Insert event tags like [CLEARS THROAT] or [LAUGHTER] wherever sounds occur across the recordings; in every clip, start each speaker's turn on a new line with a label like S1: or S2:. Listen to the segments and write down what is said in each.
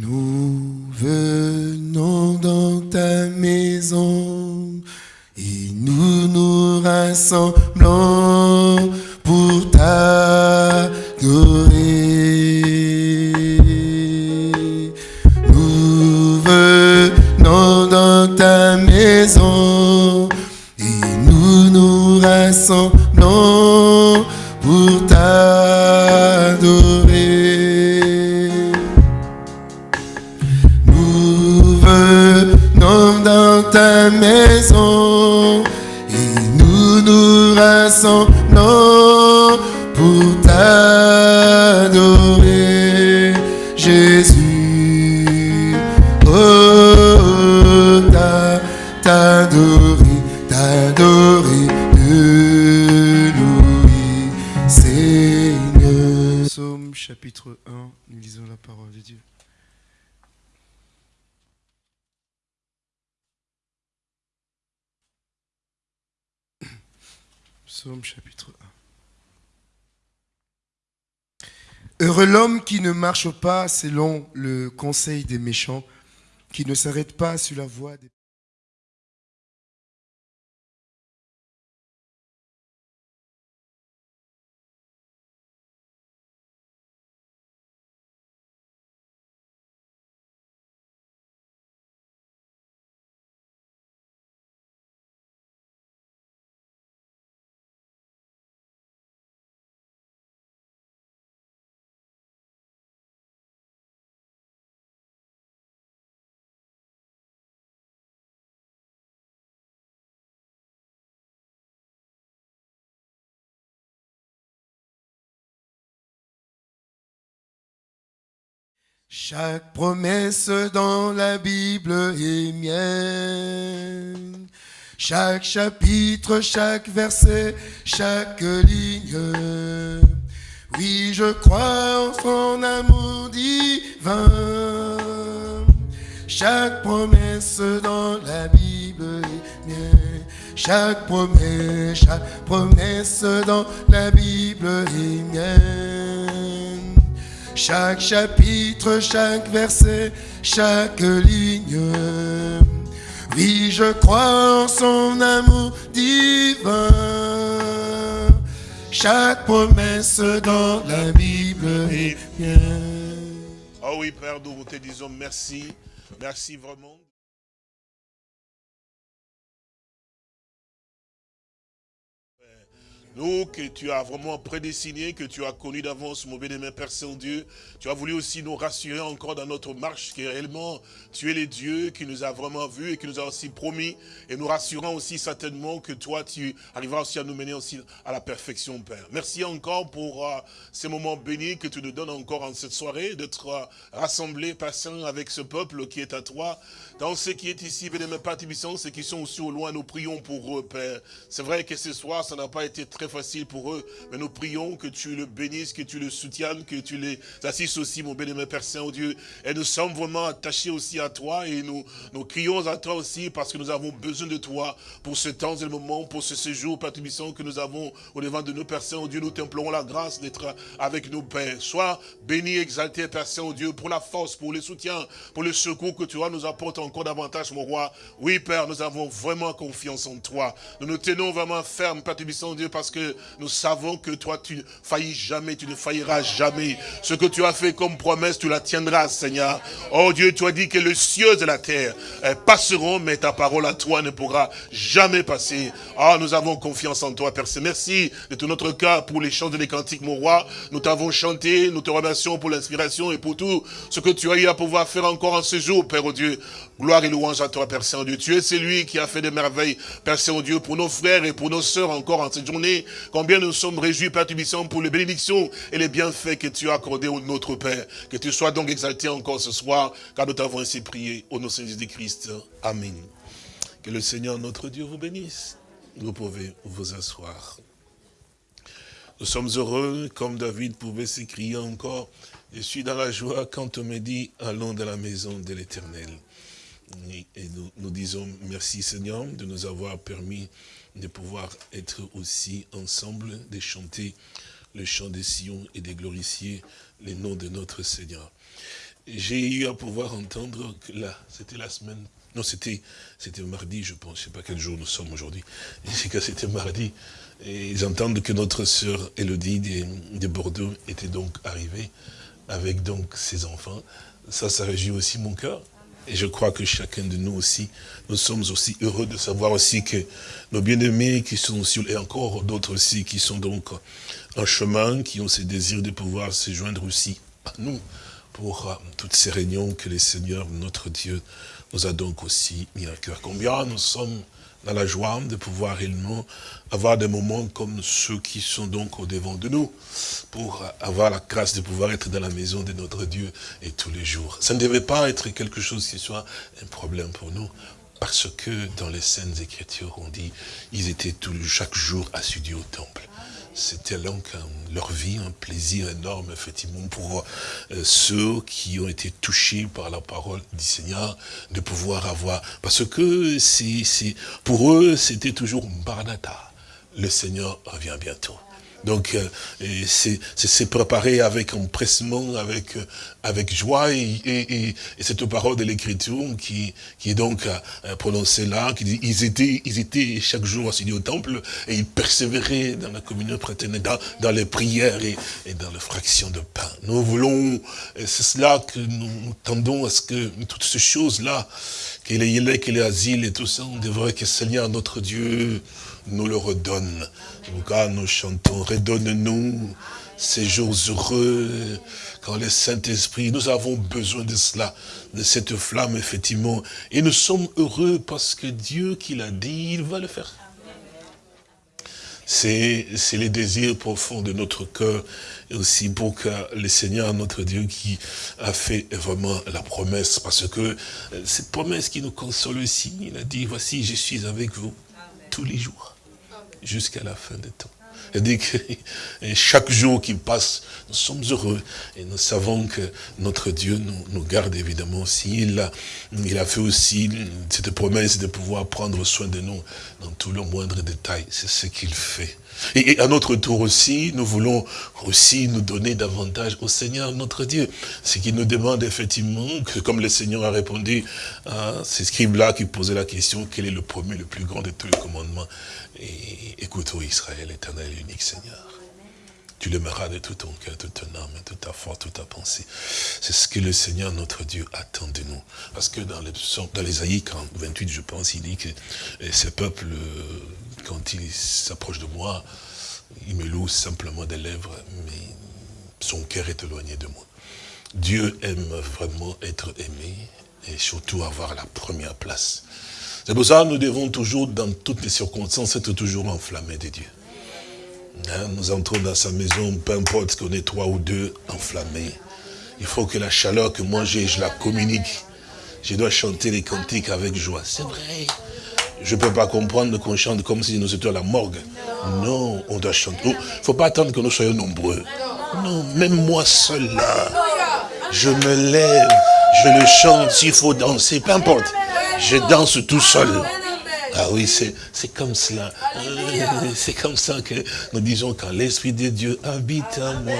S1: Nous venons Psaume chapitre 1. Heureux l'homme qui ne marche pas selon le conseil des méchants, qui ne s'arrête pas sur la voie des... Chaque promesse dans la Bible est mienne. Chaque chapitre, chaque verset, chaque ligne. Oui, je crois en son amour divin. Chaque promesse dans la Bible est mienne. Chaque promesse, chaque promesse dans la Bible est mienne. Chaque chapitre, chaque verset, chaque ligne. Oui, je crois en son amour divin. Chaque promesse dans la Bible est bien.
S2: Oh oui, Père, nous te disons merci. Merci vraiment. Nous, que tu as vraiment prédestiné, que tu as connu d'avance, mon bien-aimé Père Saint-Dieu, tu as voulu aussi nous rassurer encore dans notre marche, que réellement, tu es le Dieu qui nous a vraiment vus et qui nous a aussi promis, et nous rassurant aussi certainement que toi, tu arriveras aussi à nous mener aussi à la perfection, Père. Merci encore pour euh, ces moments bénis que tu nous donnes encore en cette soirée, d'être euh, rassemblés, Saint, avec ce peuple qui est à toi, dans ce qui est ici, bien-aimé Père Tibissant, ceux qui sont aussi au loin, nous prions pour eux, Père. C'est vrai que ce soir, ça n'a pas été très facile pour eux, mais nous prions que tu le bénisses, que tu le soutiennes, que tu les assistes aussi, mon bien-aimé Père Saint-Dieu. Et nous sommes vraiment attachés aussi à toi et nous, nous crions à toi aussi parce que nous avons besoin de toi pour ce temps et le moment, pour ce séjour, Père Tibissant, que nous avons au devant de nos Père Saint-Dieu. Nous t'implorons la grâce d'être avec nous, Père. Sois béni, exalté, Père Saint-Dieu, pour la force, pour le soutien, pour le secours que tu vois, nous apporte encore davantage, mon roi. Oui, Père, nous avons vraiment confiance en toi. Nous nous tenons vraiment fermes, Père Tibissant, Dieu, parce que nous savons que toi, tu ne faillis jamais, tu ne failliras jamais. Ce que tu as fait comme promesse, tu la tiendras, Seigneur. Oh Dieu, tu as dit que les cieux de la terre eh, passeront, mais ta parole à toi ne pourra jamais passer. Ah, nous avons confiance en toi, Père. Merci de tout notre cœur pour les chants et les cantiques, mon roi. Nous t'avons chanté, nous te remercions pour l'inspiration et pour tout ce que tu as eu à pouvoir faire encore en ce jour, Père oh Dieu. Gloire et louange à toi, Père Saint-Dieu. Tu es celui qui a fait des merveilles, Père Saint-Dieu, pour nos frères et pour nos sœurs encore en cette journée. Combien nous sommes réjouis, Père Tubissant, pour les bénédictions et les bienfaits que tu as accordés au notre Père. Que tu sois donc exalté encore ce soir, car nous t'avons ainsi prié au nom de Jésus-Christ. Amen. Que le Seigneur, notre Dieu, vous bénisse. Vous pouvez vous asseoir. Nous sommes heureux, comme David pouvait s'écrier encore, je suis dans la joie quand on me dit, allons dans la maison de l'Éternel. Et nous, nous disons merci Seigneur de nous avoir permis de pouvoir être aussi ensemble, de chanter le chant des Sion et de glorifier le nom de notre Seigneur. j'ai eu à pouvoir entendre que là, c'était la semaine, non c'était c'était mardi je pense, je ne sais pas quel jour nous sommes aujourd'hui, [LAUGHS] c'est que c'était mardi, et ils entendent que notre sœur Elodie de, de, Bordeaux était donc arrivée avec donc ses enfants, ça, ça réjouit aussi mon cœur, et je crois que chacun de nous aussi, nous sommes aussi heureux de savoir aussi que nos bien-aimés qui sont sur, et encore d'autres aussi qui sont donc en chemin, qui ont ce désir de pouvoir se joindre aussi à nous, pour euh, toutes ces réunions que le Seigneur, notre Dieu, nous a donc aussi mis à cœur. Combien nous sommes dans la joie de pouvoir réellement avoir des moments comme ceux qui sont donc au devant de nous, pour avoir la grâce de pouvoir être dans la maison de notre Dieu et tous les jours. Ça ne devait pas être quelque chose qui soit un problème pour nous, parce que dans les scènes écritures, on dit, ils étaient tout, chaque jour assidus au temple. C'était donc leur vie un plaisir énorme, effectivement, pour euh, ceux qui ont été touchés par la parole du Seigneur, de pouvoir avoir... Parce que c'est pour eux, c'était toujours Baranata. Le Seigneur revient bientôt. Donc, euh, c'est préparé avec empressement, avec euh, avec joie, et, et, et cette parole de l'Écriture qui, qui est donc euh, prononcée là, qui dit, ils étaient, ils étaient chaque jour assis au temple, et ils persévéraient dans la communion fraternelle, dans, dans les prières et, et dans la fraction de pain. Nous voulons, c'est cela que nous tendons à ce que toutes ces choses-là, qu'il est qu'il est asile et tout ça, on devrait que Seigneur, notre Dieu, nous le redonne. En nous chantons, redonne-nous ces jours heureux, quand le Saint-Esprit, nous avons besoin de cela, de cette flamme, effectivement. Et nous sommes heureux parce que Dieu qui l'a dit, il va le faire. C'est les désirs profonds de notre cœur, et aussi pour que le Seigneur, notre Dieu, qui a fait vraiment la promesse, parce que euh, cette promesse qui nous console aussi, il a dit, voici, je suis avec vous tous les jours jusqu'à la fin des temps. Dit que chaque jour qui passe, nous sommes heureux. Et nous savons que notre Dieu nous, garde évidemment aussi. Il a, il a fait aussi cette promesse de pouvoir prendre soin de nous dans tous les moindres détails. C'est ce qu'il fait. Et, à notre tour aussi, nous voulons aussi nous donner davantage au Seigneur notre Dieu. Ce qui nous demande effectivement, comme le Seigneur a répondu à ces scribes-là qui posaient la question, quel est le premier, le plus grand de tous les commandements? Et écoute, ô Israël, éternel unique Seigneur. Tu l'aimeras de tout ton cœur, toute ton âme, toute ta force, toute ta pensée. C'est ce que le Seigneur, notre Dieu, attend de nous. Parce que dans les, dans les 28, je pense, il dit que eh, ce peuple, euh, quand il s'approche de moi, il me loue simplement des lèvres, mais son cœur est éloigné de moi. Dieu aime vraiment être aimé et surtout avoir la première place. C'est pour ça que nous devons toujours, dans toutes les circonstances, être toujours enflammés de Dieu. Hein, nous entrons dans sa maison, peu importe qu'on est trois ou deux, enflammés. Il faut que la chaleur que moi j'ai, je la communique. Je dois chanter les cantiques avec joie. C'est vrai. Je ne peux pas comprendre qu'on chante comme si nous étions à la morgue. Non, on doit chanter. Il ne faut pas attendre que nous soyons nombreux. Non, même moi seul là, je me lève, je le chante, s'il faut danser, peu importe. Je danse tout seul. Ah oui, c'est comme cela. C'est comme ça que nous disons quand l'Esprit de Dieu habite en moi,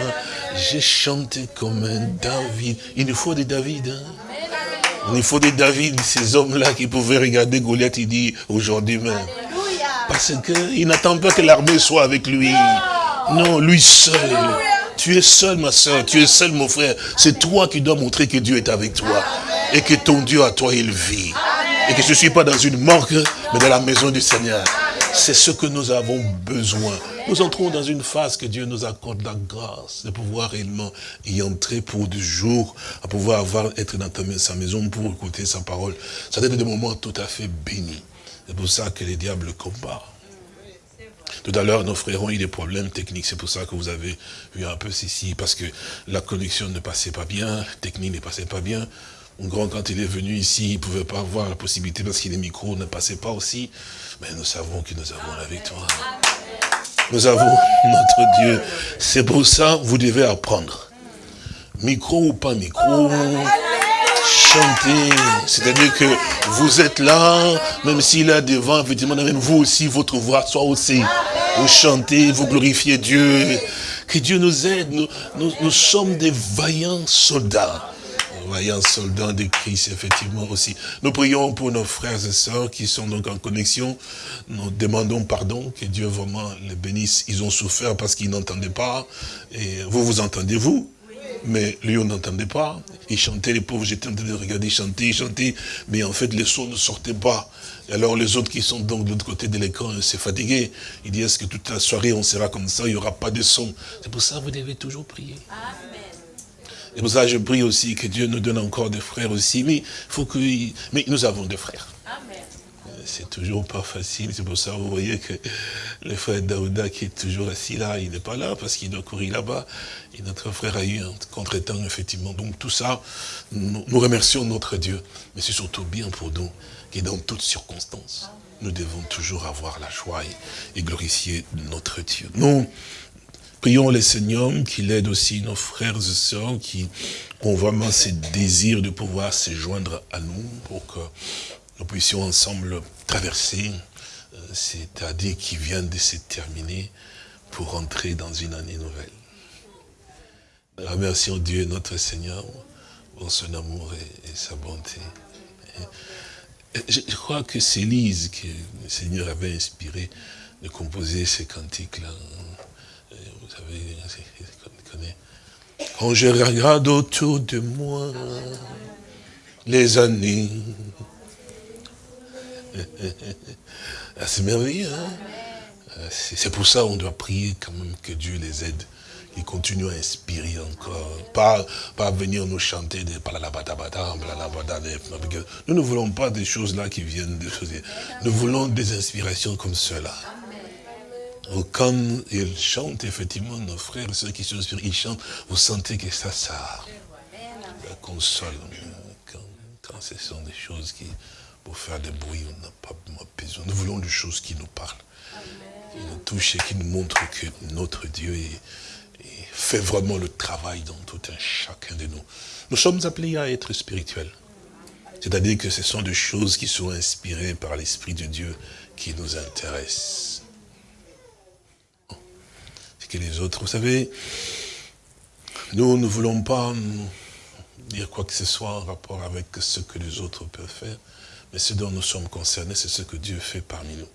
S2: j'ai chanté comme un David. Il nous faut des David. Hein? Il faut des David, ces hommes-là qui pouvaient regarder Goliath, il dit aujourd'hui même. Parce qu'il n'attend pas que l'armée soit avec lui. Non, lui seul. Tu es seul, ma soeur. Tu es seul, mon frère. C'est toi qui dois montrer que Dieu est avec toi. Et que ton Dieu à toi, il vit. Et que je ne suis pas dans une morgue, mais dans la maison du Seigneur. C'est ce que nous avons besoin. Nous entrons dans une phase que Dieu nous accorde la grâce de pouvoir réellement y entrer pour du jour, à pouvoir avoir, être dans sa maison pour écouter sa parole. Ça doit des moments tout à fait bénis. C'est pour ça que les diables combattent. Tout à l'heure, nos frères ont eu des problèmes techniques. C'est pour ça que vous avez vu un peu ceci, parce que la connexion ne passait pas bien, la technique ne passait pas bien. Mon grand, quand il est venu ici, il ne pouvait pas avoir la possibilité parce que les micros ne passaient pas aussi. Mais nous savons que nous avons la victoire. Nous avons [LAUGHS] notre Dieu. C'est pour ça que vous devez apprendre. Micro ou pas micro, chanter. C'est-à-dire que vous êtes là, même s'il est devant, effectivement, vous aussi, votre voix soit aussi. Vous chantez, vous glorifiez Dieu. Que Dieu nous aide. nous, nous sommes des vaillants soldats. Voyant soldats de Christ, effectivement aussi. Nous prions pour nos frères et sœurs qui sont donc en connexion. Nous demandons pardon, que Dieu vraiment les bénisse. Ils ont souffert parce qu'ils n'entendaient pas. Et vous, vous entendez, vous mais lui, on n'entendait pas. Il chantait, les pauvres, j'étais en train de regarder, chanter, chanter, mais en fait, les sons ne sortaient pas. Et alors, les autres qui sont donc de l'autre côté de l'écran, c'est fatigué. Il dit, est-ce que toute la soirée, on sera comme ça, il n'y aura pas de son? C'est pour ça que vous devez toujours prier. Amen. Et pour ça, je prie aussi que Dieu nous donne encore des frères aussi. Mais, faut que, mais nous avons des frères. C'est toujours pas facile. C'est pour ça, vous voyez que le frère Daouda qui est toujours assis là, il n'est pas là parce qu'il doit courir là-bas. Et notre frère a eu un contre-temps, effectivement. Donc tout ça, nous, remercions notre Dieu. Mais c'est surtout bien pour nous, qui dans toutes circonstances, nous devons toujours avoir la joie et, et glorifier notre Dieu. Nous, Prions le Seigneur qu'il aide aussi nos frères et sœurs qui ont vraiment ce désir de pouvoir se joindre à nous pour que nous puissions ensemble traverser euh, cette année qui vient de se terminer pour entrer dans une année nouvelle. Remercions Dieu notre Seigneur pour son amour et, sa bonté. je, crois que c'est Lise que le Seigneur avait inspiré de composer ces cantiques-là quand je regarde autour de moi les années, c'est merveilleux. Hein. Ah, c'est pour ça qu'on doit prier quand même que Dieu les aide. Qu'ils continuent à inspirer encore. Pas, pas venir nous chanter des Nous ne voulons pas des choses là qui viennent de choses. Nous voulons des inspirations comme cela. Quand ils chantent, effectivement, nos frères, ceux qui sont inspirés, ils chantent, vous sentez que ça, ça la console. Quand, ce sont des choses qui, pour faire des bruits, on n'a pas besoin. Nous voulons des choses qui nous parlent, qui nous touchent et qui nous montrent que notre Dieu fait vraiment le travail dans tout un chacun de nous. Nous sommes appelés à être spirituels. C'est-à-dire que ce sont des choses qui sont inspirées par l'Esprit de Dieu qui nous intéressent que les autres. Vous savez, nous ne voulons pas dire quoi que ce soit en rapport avec ce que les autres peuvent faire, mais ce dont nous sommes concernés, c'est ce que Dieu fait parmi nous.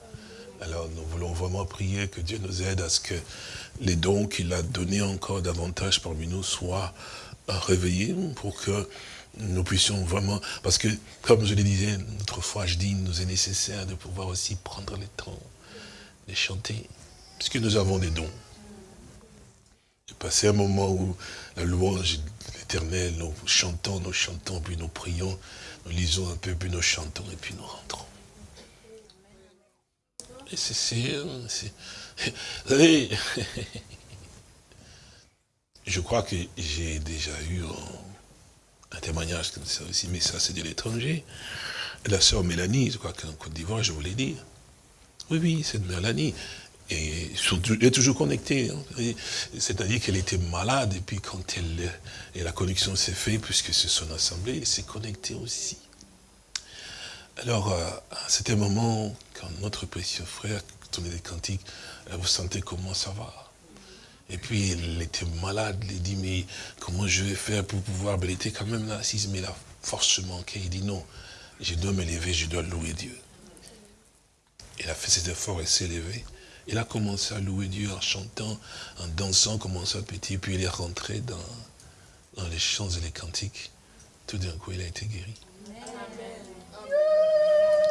S2: Alors nous voulons vraiment prier que Dieu nous aide à ce que les dons qu'il a donnés encore davantage parmi nous soient réveillés pour que nous puissions vraiment, parce que comme je le disais notre foi, je dis, nous est nécessaire de pouvoir aussi prendre le temps de chanter, puisque nous avons des dons. J'ai passé un moment où la louange de l'éternel, nous chantons, nous chantons, puis nous prions, lisons un peu, puis nous chantons, et puis nous rentrons. Et c'est... Vous [LAUGHS] [LAUGHS] savez, je crois que j'ai déjà eu un, témoignage comme ça aussi, mais ça c'est de l'étranger. La sœur Mélanie, je crois qu'en Côte d'Ivoire, je voulais dire. Oui, oui, c'est de Mélanie. Et elle est toujours connectée. Hein. C'est-à-dire qu'elle était malade, et puis quand elle, et la connexion s'est faite, puisque c'est son assemblée, elle s'est connectée aussi. Alors, euh, à un moment, quand notre précieux frère tournait des cantiques, vous sentez comment ça va? Et puis, elle était malade, elle dit, mais comment je vais faire pour pouvoir... Elle était quand même là assise, mais la force manquait. Il dit, non, je dois me lever, je dois louer Dieu. Elle a fait cet effort, elle s'est levée. Il a commencé à louer Dieu en chantant, en dansant comme ça petit, puis il est rentré dans, dans les chants et les cantiques. Tout d'un coup, il a été guéri.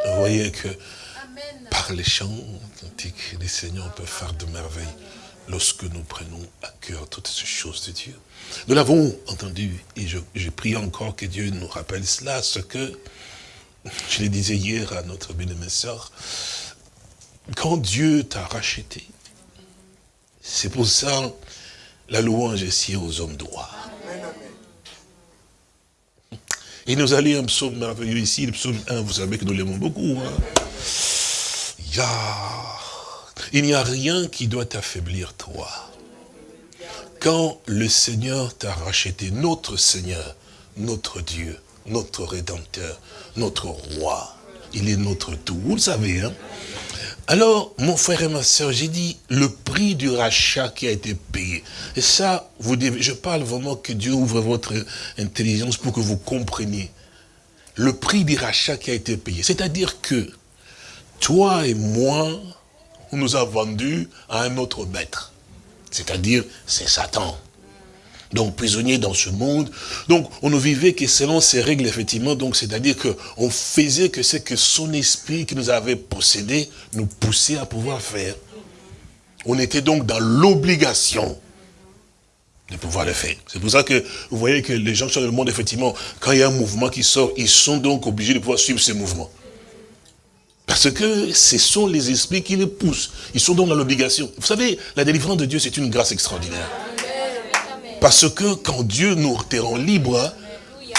S2: Vous voyez que par les chants cantiques, les seigneurs peuvent faire de merveilles lorsque nous prenons à cœur toutes ces choses de Dieu. Nous l'avons entendu et je, je, prie encore que Dieu nous rappelle cela, ce que je le disais hier à notre bien-aimée sœur, quand Dieu t'a racheté, c'est pour ça la louange est si aux hommes droits. Il nous a lu un psaume merveilleux ici, le psaume 1, vous savez que nous l'aimons beaucoup. Hein. Il n'y a rien qui doit t'affaiblir, toi. Quand le Seigneur t'a racheté, notre Seigneur, notre Dieu, notre Rédempteur, notre Roi, il est notre tout. Vous le savez, hein Alors, mon frère et ma soeur, j'ai dit le prix du rachat qui a été payé. Et ça, vous devez, je parle vraiment que Dieu ouvre votre intelligence pour que vous compreniez. Le prix du rachat qui a été payé. C'est-à-dire que toi et moi, on nous a vendus à un autre maître. C'est-à-dire, c'est Satan donc prisonnier dans ce monde. Donc on ne vivait que selon ces règles, effectivement, donc c'est-à-dire qu'on faisait que c'est que son esprit qui nous avait possédé nous poussait à pouvoir faire. On était donc dans l'obligation de pouvoir le faire. C'est pour ça que vous voyez que les gens dans le monde, effectivement, quand il y a un mouvement qui sort, ils sont donc obligés de pouvoir suivre ce mouvement. Parce que ce sont les esprits qui les poussent. Ils sont donc dans l'obligation. Vous savez, la délivrance de Dieu, c'est une grâce extraordinaire. Parce que quand Dieu nous te rend libre,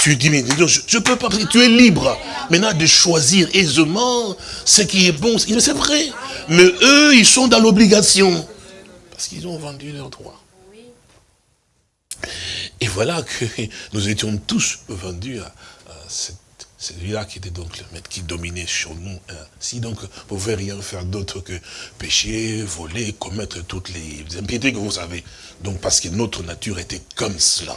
S2: tu dis, mais je peux pas, tu es libre maintenant de choisir aisément ce qui est bon. C'est vrai. Mais eux, ils sont dans l'obligation. Parce qu'ils ont vendu leurs droits. Et voilà que [LAUGHS] nous étions tous vendus à, cette celui-là qui était donc le maître qui dominait sur nous. Hein. Si donc vous ne pouvez rien faire d'autre que pécher, voler, commettre toutes les impiétés que vous avez. Donc parce que notre nature était comme cela.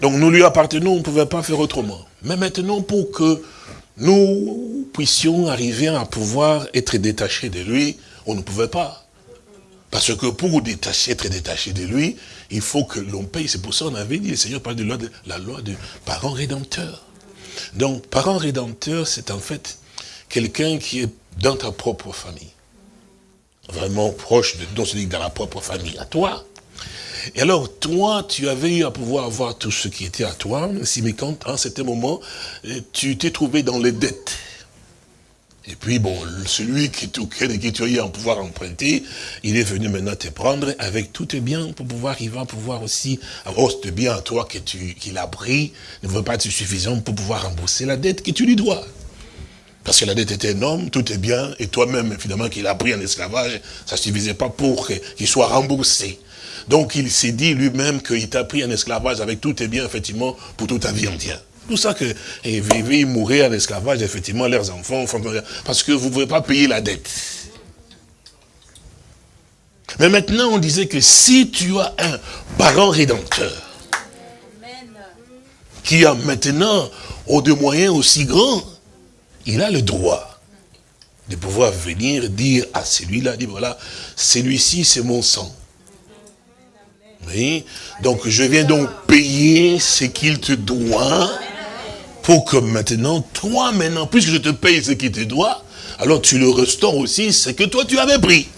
S2: Donc nous lui appartenons, on ne pouvait pas faire autrement. Mais maintenant pour que nous puissions arriver à pouvoir être détachés de lui, on ne pouvait pas. Parce que pour détacher, être détaché de lui, il faut que l'on paye. C'est pour ça qu'on avait dit, le Seigneur parle de la loi de parents rédempteurs. Donc, parent rédempteur, c'est en fait quelqu'un qui est dans ta propre famille. Vraiment proche de, donc dans la propre famille, à toi. Et alors, toi, tu avais eu à pouvoir avoir tout ce qui était à toi, si mais quand, à un certain moment, tu t'es trouvé dans les dettes. Et puis, bon, celui qui, qui tu as à pouvoir emprunter, il est venu maintenant te prendre avec tout tes biens pour pouvoir, il va pouvoir aussi avoir ce bien à toi qu'il a pris, ne veut pas être suffisant pour pouvoir rembourser la dette que tu lui dois. Parce que la dette était énorme, tout est bien, et toi-même, finalement, qu'il a pris en esclavage, ça ne suffisait pas pour qu'il soit remboursé. Donc, il s'est dit lui-même qu'il t'a pris en esclavage avec tout tes biens, effectivement, pour toute ta vie entière tout ça que et vivre, mourir en esclavage, effectivement, leurs enfants, parce que vous ne pouvez pas payer la dette. Mais maintenant, on disait que si tu as un parent rédempteur, qui a maintenant au de moyens aussi grands, il a le droit de pouvoir venir dire à celui-là, dire voilà, celui-ci c'est mon sang. Oui. Donc je viens donc payer ce qu'il te doit pour que maintenant, toi maintenant, puisque je te paye ce qui te doit, alors tu le restaures aussi ce que toi tu avais pris.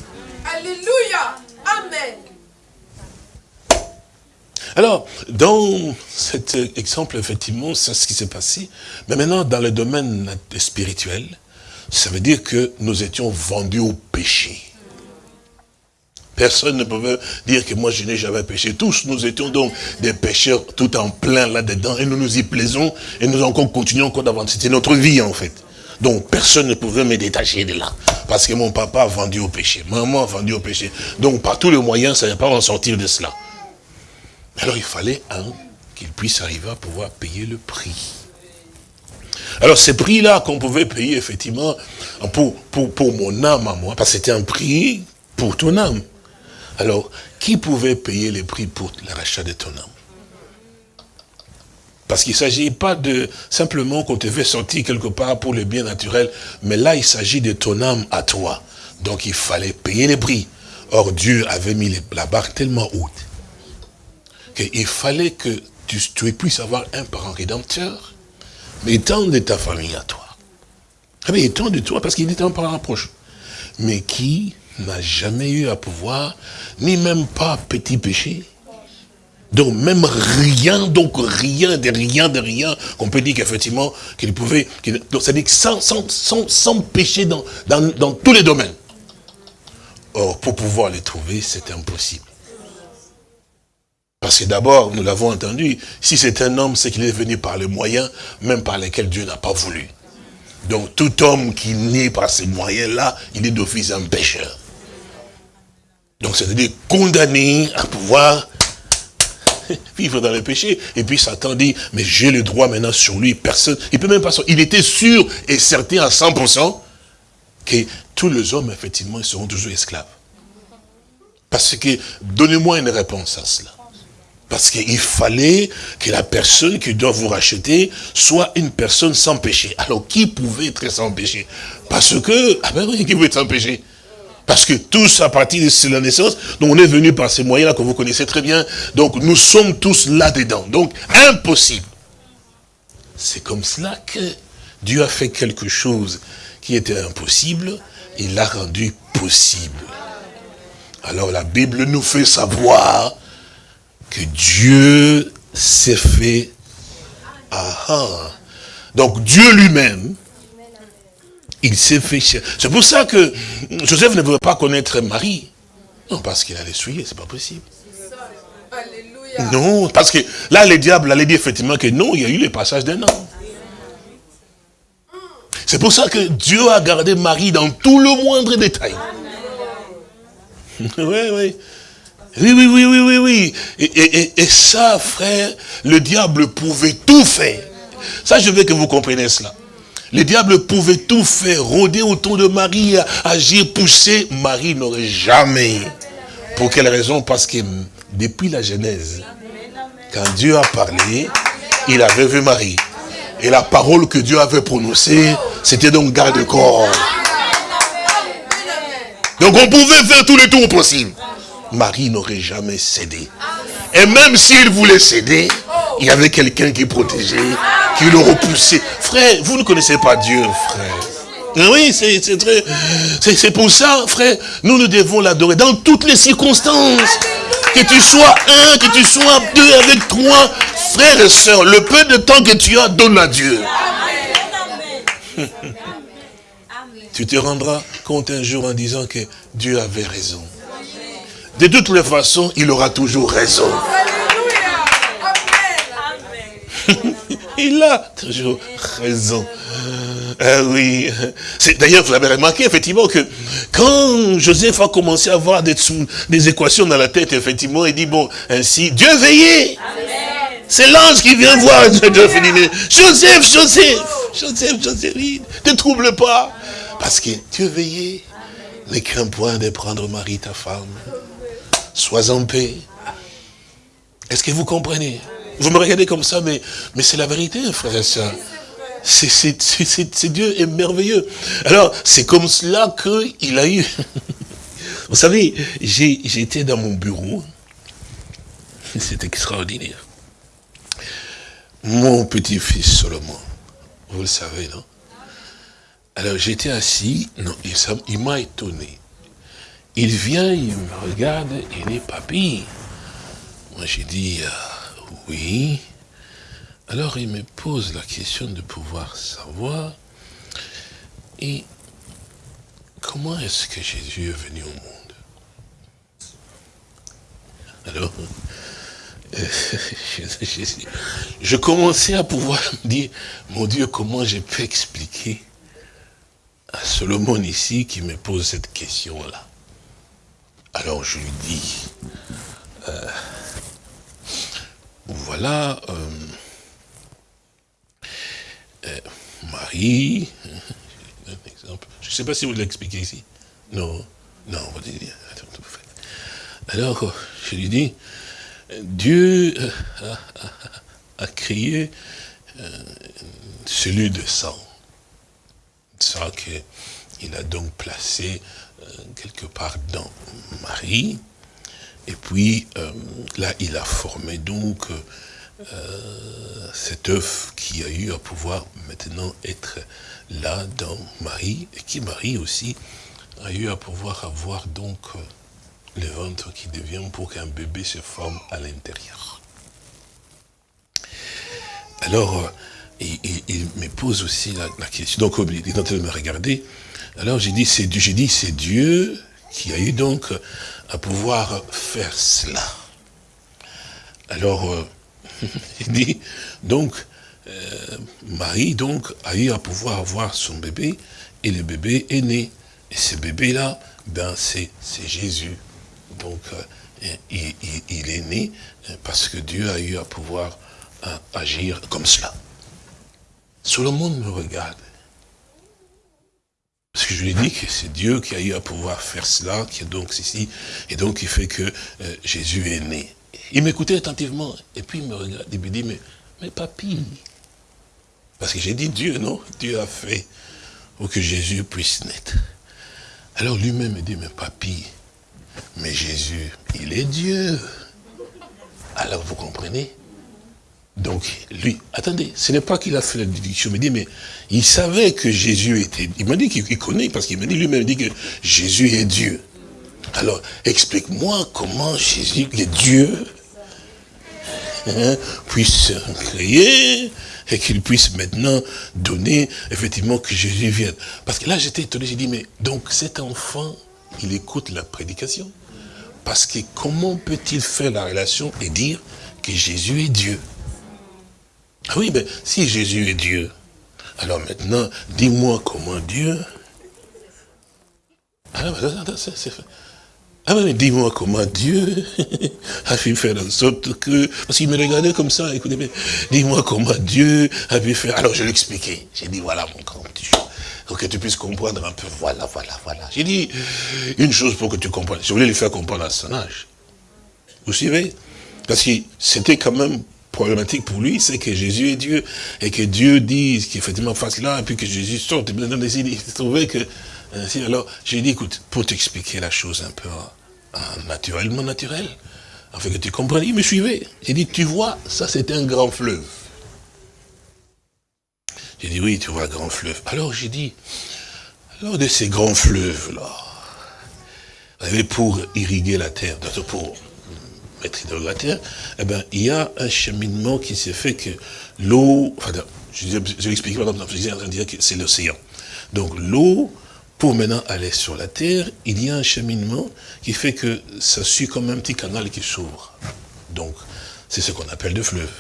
S3: Alléluia. Amen.
S2: Alors, dans cet exemple, effectivement, c'est ce qui s'est passé. Mais maintenant, dans le domaine spirituel, ça veut dire que nous étions vendus au péché. Personne ne pouvait dire que moi je n'ai jamais péché. Tous nous étions donc des pécheurs tout en plein là-dedans et nous nous y plaisons et nous encore continuons encore d'avancer. C'était notre vie en fait. Donc personne ne pouvait me détacher de là. Parce que mon papa a vendu au péché. Maman a vendu au péché. Donc par tous les moyens, ça ne pas en sortir de cela. Alors il fallait un qu'il puisse arriver à pouvoir payer le prix. Alors ce prix-là qu'on pouvait payer effectivement pour, pour, pour mon âme à moi, parce que c'était un prix pour ton âme. Alors, qui pouvait payer les prix pour le rachat de ton âme? Parce qu'il ne s'agit pas de simplement qu'on te fait sortir quelque part pour le bien naturel, mais là, il s'agit de ton âme à toi. Donc, il fallait payer les prix. Or, Dieu avait mis la barre tellement haute qu'il fallait que tu, puisses avoir un parent rédempteur, mais étant de ta famille à toi. Mais étant de toi, parce qu'il est un parent proche. Mais qui n'a jamais eu à pouvoir, ni même pas petit péché. Donc même rien, donc rien de rien de rien, qu'on peut dire qu'effectivement, qu'il pouvait, donc ça dit sans, sans, sans, sans péché dans, dans, dans tous les domaines. Or, pour pouvoir les trouver, c'est impossible. Parce que d'abord, nous l'avons entendu, si c'est un homme, c'est qu'il est venu par les moyens, même par lesquels Dieu n'a pas voulu. Donc tout homme qui naît par ces moyens-là, il est d'office un pécheur. Donc c'est-à-dire condamné à pouvoir [LAUGHS] vivre dans le péché. Et puis Satan dit, mais j'ai le droit maintenant sur lui, personne, il peut même pas, il était sûr et certain à 100% que tous les hommes, effectivement, seront toujours esclaves. Parce que, donnez-moi une réponse à cela. Parce qu'il fallait que la personne qui doit vous racheter soit une personne sans péché. Alors, qui pouvait être sans péché? Parce que, ah ben oui, qui pouvait être sans péché? Parce que tous, à partir de la naissance, donc on est venu par ces moyens-là que vous connaissez très bien. Donc nous sommes tous là-dedans. Donc impossible. C'est comme cela que Dieu a fait quelque chose qui était impossible. Il l'a rendu possible. Alors la Bible nous fait savoir que Dieu s'est fait. Ah, ah. Donc Dieu lui-même il s'est fait C'est pour ça que Joseph ne veut pas connaître Marie. Non, parce qu'il allait souiller, c'est pas possible. Non, parce que là, le diable allait dire effectivement que non, il y a eu le passage d'un an. C'est pour ça que Dieu a gardé Marie dans tout le moindre détail. [LAUGHS] Oui, oui. Oui, oui, oui, oui, oui, oui. Et, et, ça, frère, le diable pouvait tout faire. Ça, je veux que vous compreniez cela. Le diable pouvait tout faire, rôder autour de Marie, agir, pousser. Marie n'aurait jamais. Pour quelle raison? Parce que depuis la Genèse, quand Dieu a parlé, il avait vu Marie. Et la parole que Dieu avait prononcée, c'était donc garde-corps. Donc on pouvait faire tous les tours possibles. Marie n'aurait jamais cédé. Et même s'il voulait céder, il y avait quelqu'un qui protégeait, qui le repoussait. Frère, vous ne connaissez pas Dieu, frère. Oui, c'est très... C'est pour ça, frère, nous, nous devons l'adorer dans toutes les circonstances. Que tu sois un, que tu sois deux avec trois, frères et sœurs, le peu de temps que tu as, donne à Dieu. tu te rendras compte un jour en disant que Dieu avait raison. De toutes les façons, il aura toujours raison. [LAUGHS] il a toujours raison. Ah oui. D'ailleurs, vous avez remarqué effectivement que quand Joseph a commencé à avoir des, des équations dans la tête, effectivement, il dit, bon, ainsi, Dieu veillait. C'est l'ange qui vient voir Joseph, Joseph, Joseph, Joseph, Joseph, ne trouble pas. Parce que Dieu veillait. Ne crains point de prendre Marie, ta femme. Sois en paix. Est-ce que vous comprenez? Vous me regardez comme ça, mais, mais c'est la vérité, frère et soeur. C'est Dieu est merveilleux. Alors, c'est comme cela qu'il a eu... [LAUGHS] Vous savez, j'étais dans mon bureau. C'est extraordinaire. Mon petit-fils Solomon, vous le savez, non? Alors, j'étais assis, non, il m'a étonné. Il vient, il me regarde, il dit, papy. Moi, j'ai dit, euh, oui. Alors, il me pose la question de pouvoir savoir, et comment est-ce que Jésus est venu au monde? Alors, [LAUGHS] je commençais à pouvoir me dire, mon Dieu, comment je peux expliquer à Solomon ici qui me pose cette question-là? Alors je lui dis, euh, voilà, euh, euh, Marie, un exemple, je ne sais pas si vous l'expliquez ici. Non, non, vous dites, alors je lui dis, Dieu a, créé celui de sang. Ça qu'il a donc placé quelque part dans Marie. Et puis, euh, là, il a formé donc euh, cet œuf qui a eu à pouvoir maintenant être là dans Marie, et qui Marie aussi a eu à pouvoir avoir donc euh, le ventre qui devient pour qu'un bébé se forme à l'intérieur. Alors, il, me pose aussi la, question, donc il est en train de me regarder, alors j'ai dit, c'est dit, Dieu qui a eu donc à pouvoir faire cela. Alors, euh, [LAUGHS] il dit, donc, euh, Marie donc a eu à pouvoir avoir son bébé, et le bébé est né. Et ce bébé-là, ben c'est Jésus. Donc, euh, il, est né parce que Dieu a eu à pouvoir agir comme cela. Tout le monde me regarde. Parce que je lui dit que c'est Dieu qui a eu à pouvoir faire cela, qui est donc ici, et donc il fait que euh, Jésus est né. Il m'écoutait attentivement, et puis il me regarde, il me dit, mais, mais papy, parce que j'ai dit Dieu, non Dieu a fait pour que Jésus puisse naître. Alors lui-même me dit, mais papy, mais Jésus, il est Dieu. Alors vous comprenez? Donc, lui, attendez, ce n'est pas qu'il a fait la déduction, me dit, mais il savait que Jésus était, il m'a dit qu'il connaît, parce qu'il m'a dit lui-même, dit que Jésus est Dieu. Alors, explique-moi comment Jésus, est Dieu, hein, puisse créer, et qu'il puisse maintenant donner, effectivement, que Jésus vienne. Parce que là, j'étais étonné, j'ai dit, mais donc cet enfant, il écoute la prédication. Parce que comment peut-il faire la relation et dire que Jésus est Dieu? Ah oui, mais si Jésus est Dieu, alors maintenant, dis-moi comment Dieu... Ah, ah mais dis-moi comment Dieu [LAUGHS] a pu faire en sorte que... Parce qu'il me regardait comme ça, écoutez, dis-moi comment Dieu a pu faire... Alors je l'expliquais. J'ai dit, voilà mon grand Dieu. Pour que tu puisses comprendre un peu, voilà, voilà, voilà. J'ai dit une chose pour que tu comprennes. Je voulais lui faire comprendre à son âge. Vous suivez? Parce que c'était quand même problématique pour lui, c'est que Jésus est Dieu, et que Dieu dise qu'effectivement fasse là, et puis que Jésus sorte. Et il trouvait que... Alors, j'ai dit, écoute, pour t'expliquer la chose un peu hein, naturellement naturel, afin que tu comprennes, il me suivait. J'ai dit, tu vois, ça c'est un grand fleuve. J'ai dit, oui, tu vois, grand fleuve. Alors j'ai dit, alors de ces grands fleuves-là, pour irriguer la terre, pour la terre, eh ben, il y a un cheminement qui s'est fait que l'eau, enfin, je, vais expliquer par exemple, je en dire que c'est l'océan. Donc l'eau, pour maintenant aller sur la terre, il y a un cheminement qui fait que ça suit comme un petit canal qui s'ouvre. Donc, c'est ce qu'on appelle le fleuve.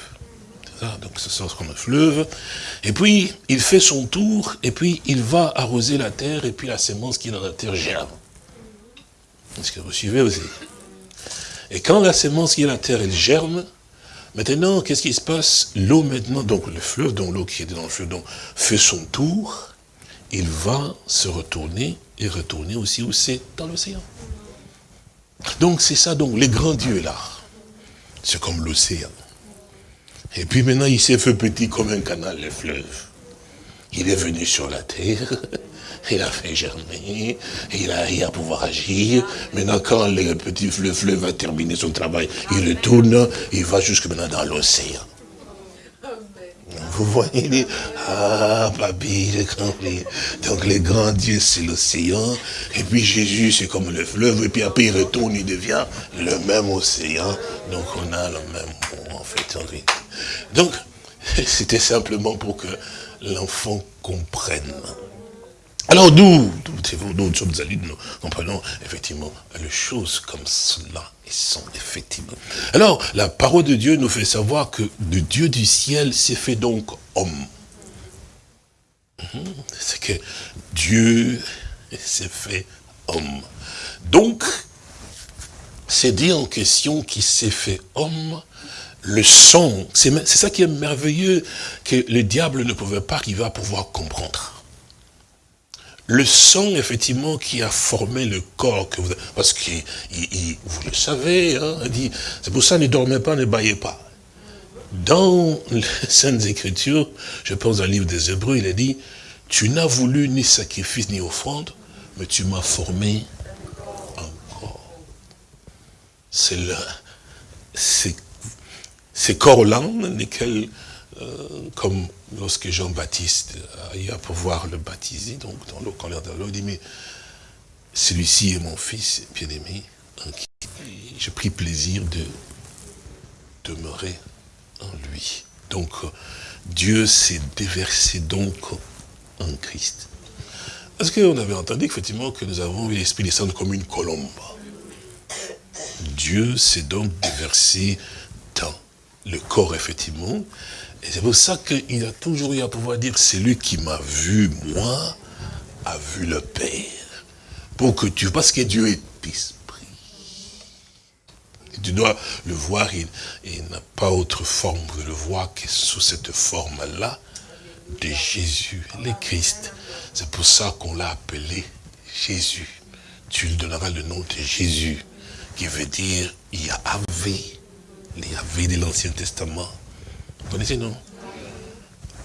S2: Donc, ça sort comme un fleuve. Et puis, il fait son tour, et puis, il va arroser la terre, et puis la sémence qui est dans la terre germe. Est-ce que vous suivez aussi? Et quand la sémence qui est la terre, elle germe, maintenant, qu'est-ce qui se passe? L'eau maintenant, donc le fleuve, donc l'eau qui est dans le fleuve, donc, fait son tour, il va se retourner et retourner aussi où c'est? Dans l'océan. Donc c'est ça, donc les grands dieux là, c'est comme l'océan. Et puis maintenant, il s'est fait petit comme un canal, le fleuve. Il est venu sur la terre, [LAUGHS] il a fait germer, il a, il a pouvoir agir. Maintenant, quand le petit fleuve, fleuve va terminer son travail, il le tourne, il va jusque maintenant dans l'océan. Vous voyez, les... ah, papy. Donc, les grands dieux, c'est l'océan. Et puis, Jésus, c'est comme le fleuve. Et puis, après, il retourne, il devient le même océan. Donc, on a le même mot, en fait. Donc, [LAUGHS] c'était simplement pour que l'enfant comprenne. Alors nous, nous sommes allés, nous comprenons effectivement les choses comme cela et sont effectivement. Alors, la parole de Dieu nous fait savoir que le Dieu du ciel s'est fait donc homme. Mhm. C'est que Dieu s'est fait homme. Donc, c'est dit en question qui s'est fait homme, le son, c'est ça qui est merveilleux, que le diable ne pouvait pas qu'il va pouvoir comprendre le son, effectivement, qui a formé le corps Parce que vous le savez, hein, c'est pour ça, ne dormez pas, ne baillez pas. Dans les [LAUGHS] Saintes Écritures, je pense le livre des Hébreux, il a dit, tu n'as voulu ni sacrifice ni offrande, mais tu m'as formé encore. C'est le, ces corps-là, lesquels euh, comme lorsque Jean-Baptiste a eu à pouvoir le baptiser, donc dans l'eau, quand de l'eau, il dit, mais celui-ci est mon fils bien-aimé, en qui j'ai pris plaisir de demeurer en lui. Donc, Dieu s'est déversé donc en Christ. Est-ce qu'on avait entendu effectivement que nous avons vu l'Esprit descendre comme une colombe? Dieu s'est donc déversé dans le corps, effectivement, et c'est pour ça qu'il a toujours eu à pouvoir dire, c'est lui qui m'a vu, moi, a vu le Père. Pour que tu, parce que Dieu est esprit. Tu dois le voir, il, n'a pas autre forme de le voir que sous cette forme-là, de Jésus, le Christ. C'est pour ça qu'on l'a appelé Jésus. Tu lui donneras le nom de Jésus, qui veut dire Yahvé, le Yahvé de l'Ancien Testament. Vous connaissez, non?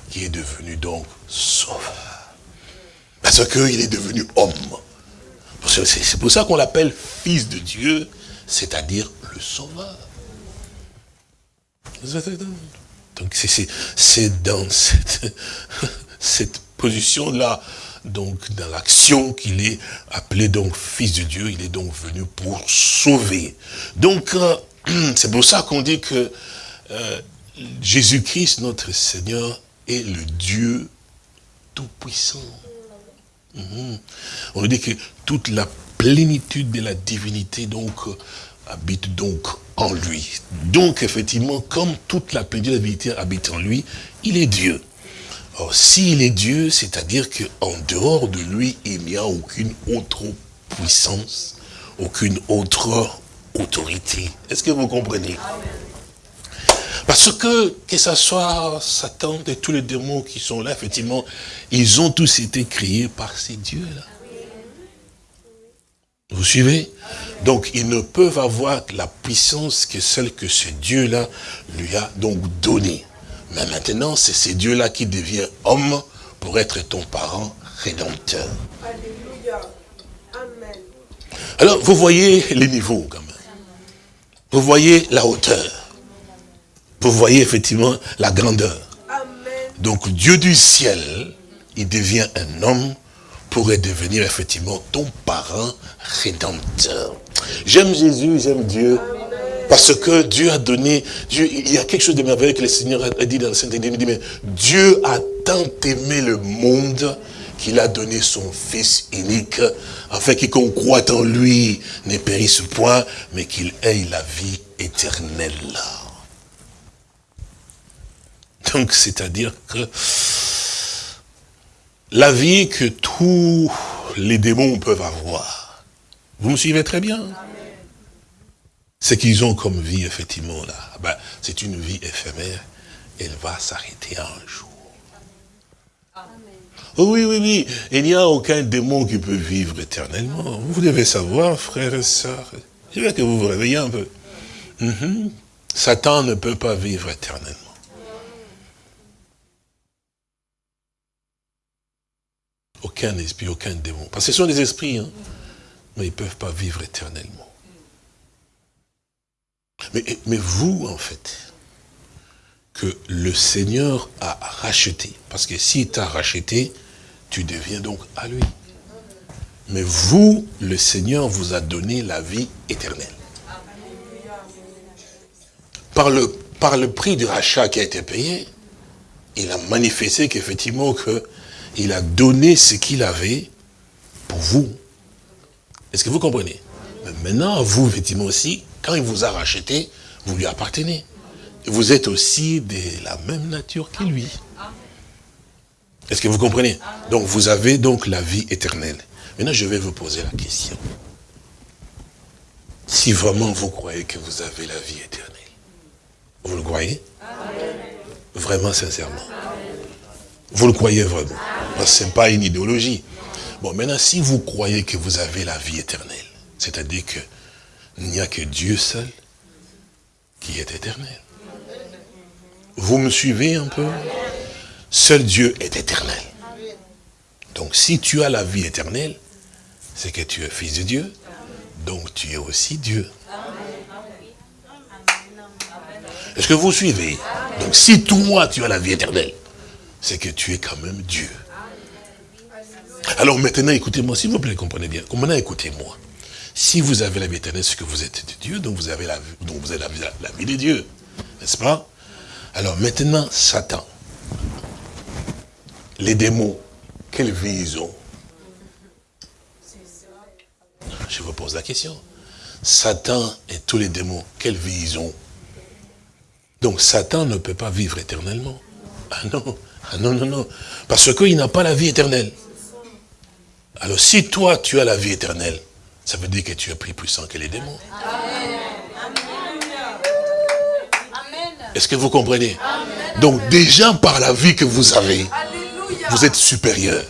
S2: Qui est devenu donc sauveur. Parce qu'il est devenu homme. C'est pour ça qu'on l'appelle fils de Dieu, c'est-à-dire le sauveur. Donc c'est dans cette, [LAUGHS] cette position-là, donc dans l'action qu'il est appelé donc fils de Dieu, il est donc venu pour sauver. Donc [CLEARS THROAT] c'est pour ça qu'on dit que euh, Jésus-Christ, notre Seigneur, est le Dieu tout-puissant. Mhm. On dit que toute la plénitude de la divinité donc euh, habite donc en lui. Donc effectivement, comme toute la plénitude de la divinité habite en lui, il est Dieu. Or, s'il est Dieu, c'est-à-dire qu'en dehors de lui, il n'y a aucune autre puissance, aucune autre autorité. Est-ce que vous comprenez? Parce que, que ce soit Satan et tous les démons qui sont là, effectivement, ils ont tous été créés par ces dieux-là. Vous suivez? Donc, ils ne peuvent avoir la puissance que celle que ce Dieu-là lui a donc donnée. Mais maintenant, c'est ce Dieu-là qui devient homme pour être ton parent rédempteur. Alléluia. Amen. Alors, vous voyez les niveaux quand même. Vous voyez la hauteur. Vous voyez effectivement la grandeur. Donc, Dieu du ciel, il devient un homme pourrait devenir effectivement ton parent rédempteur. J'aime Jésus, j'aime Dieu. Parce que Dieu a donné, Dieu, il y a quelque chose de merveilleux que le Seigneur a dit dans le Saint-Église. Il dit, mais Dieu a tant aimé le monde qu'il a donné son Fils unique, afin qu'on croit en lui ne périsse point, mais qu'il ait la vie éternelle. Donc, c'est-à-dire que la vie que tous les démons peuvent avoir. Vous me suivez très bien Ce qu'ils ont comme vie, effectivement, là, ben, c'est une vie éphémère. Elle va s'arrêter un jour. Oh oui, oui, oui. Il n'y a aucun démon qui peut vivre éternellement. Vous devez savoir, frères et sœurs. Je veux que vous vous réveillez un peu. Mhm. Satan ne peut pas vivre éternellement. Aucun esprit, aucun démon. Parce que ce sont des esprits, hein. mais ils ne peuvent pas vivre éternellement. Mais, mais vous, en fait, que le Seigneur a racheté. Parce que s'il t'a racheté, tu deviens donc à lui. Mais vous, le Seigneur vous a donné la vie éternelle. Par le, prix du rachat qui a été payé, il a manifesté qu'effectivement que il a donné ce qu'il avait pour vous. Est-ce que vous comprenez? Maintenant, vous, effectivement aussi, quand il vous a racheté, vous lui appartenez. Vous êtes aussi de la même nature que lui. Est-ce que vous comprenez? Donc vous avez donc la vie éternelle. Maintenant, je vais vous poser la question. Si vraiment vous croyez que vous avez la vie éternelle, vous le croyez? Vraiment, sincèrement. Vous le croyez vraiment? Ce n'est pas une idéologie. Bon, maintenant, si vous croyez que vous avez la vie éternelle, c'est-à-dire qu'il n'y a que Dieu seul qui est éternel. Vous me suivez un peu? Seul Dieu est éternel. Donc, si tu as la vie éternelle, c'est que tu es fils de Dieu. Donc, tu es aussi Dieu. Est-ce que vous suivez? Donc, si toi, tu as la vie éternelle, c'est que tu es quand même Dieu. Alors maintenant, écoutez-moi, s'il vous plaît, comprenez bien. Maintenant, écoutez-moi? Si vous avez la vie éternelle, c'est que vous êtes Dieu, donc vous avez la, donc vous avez la vie de Dieu. N'est-ce pas? Alors maintenant, Satan. Les démons, quelle vie ils ont Je vous pose la question. Satan et tous les démons, quelle vie ils ont Donc Satan ne peut pas vivre éternellement. Ah non, ah non, non, non. Parce qu'il n'a pas la vie éternelle. Alors si toi, tu as la vie éternelle, ça veut dire que tu es plus puissant que les démons. Est-ce que vous comprenez? Donc déjà par la vie que vous avez, Vous êtes supérieur.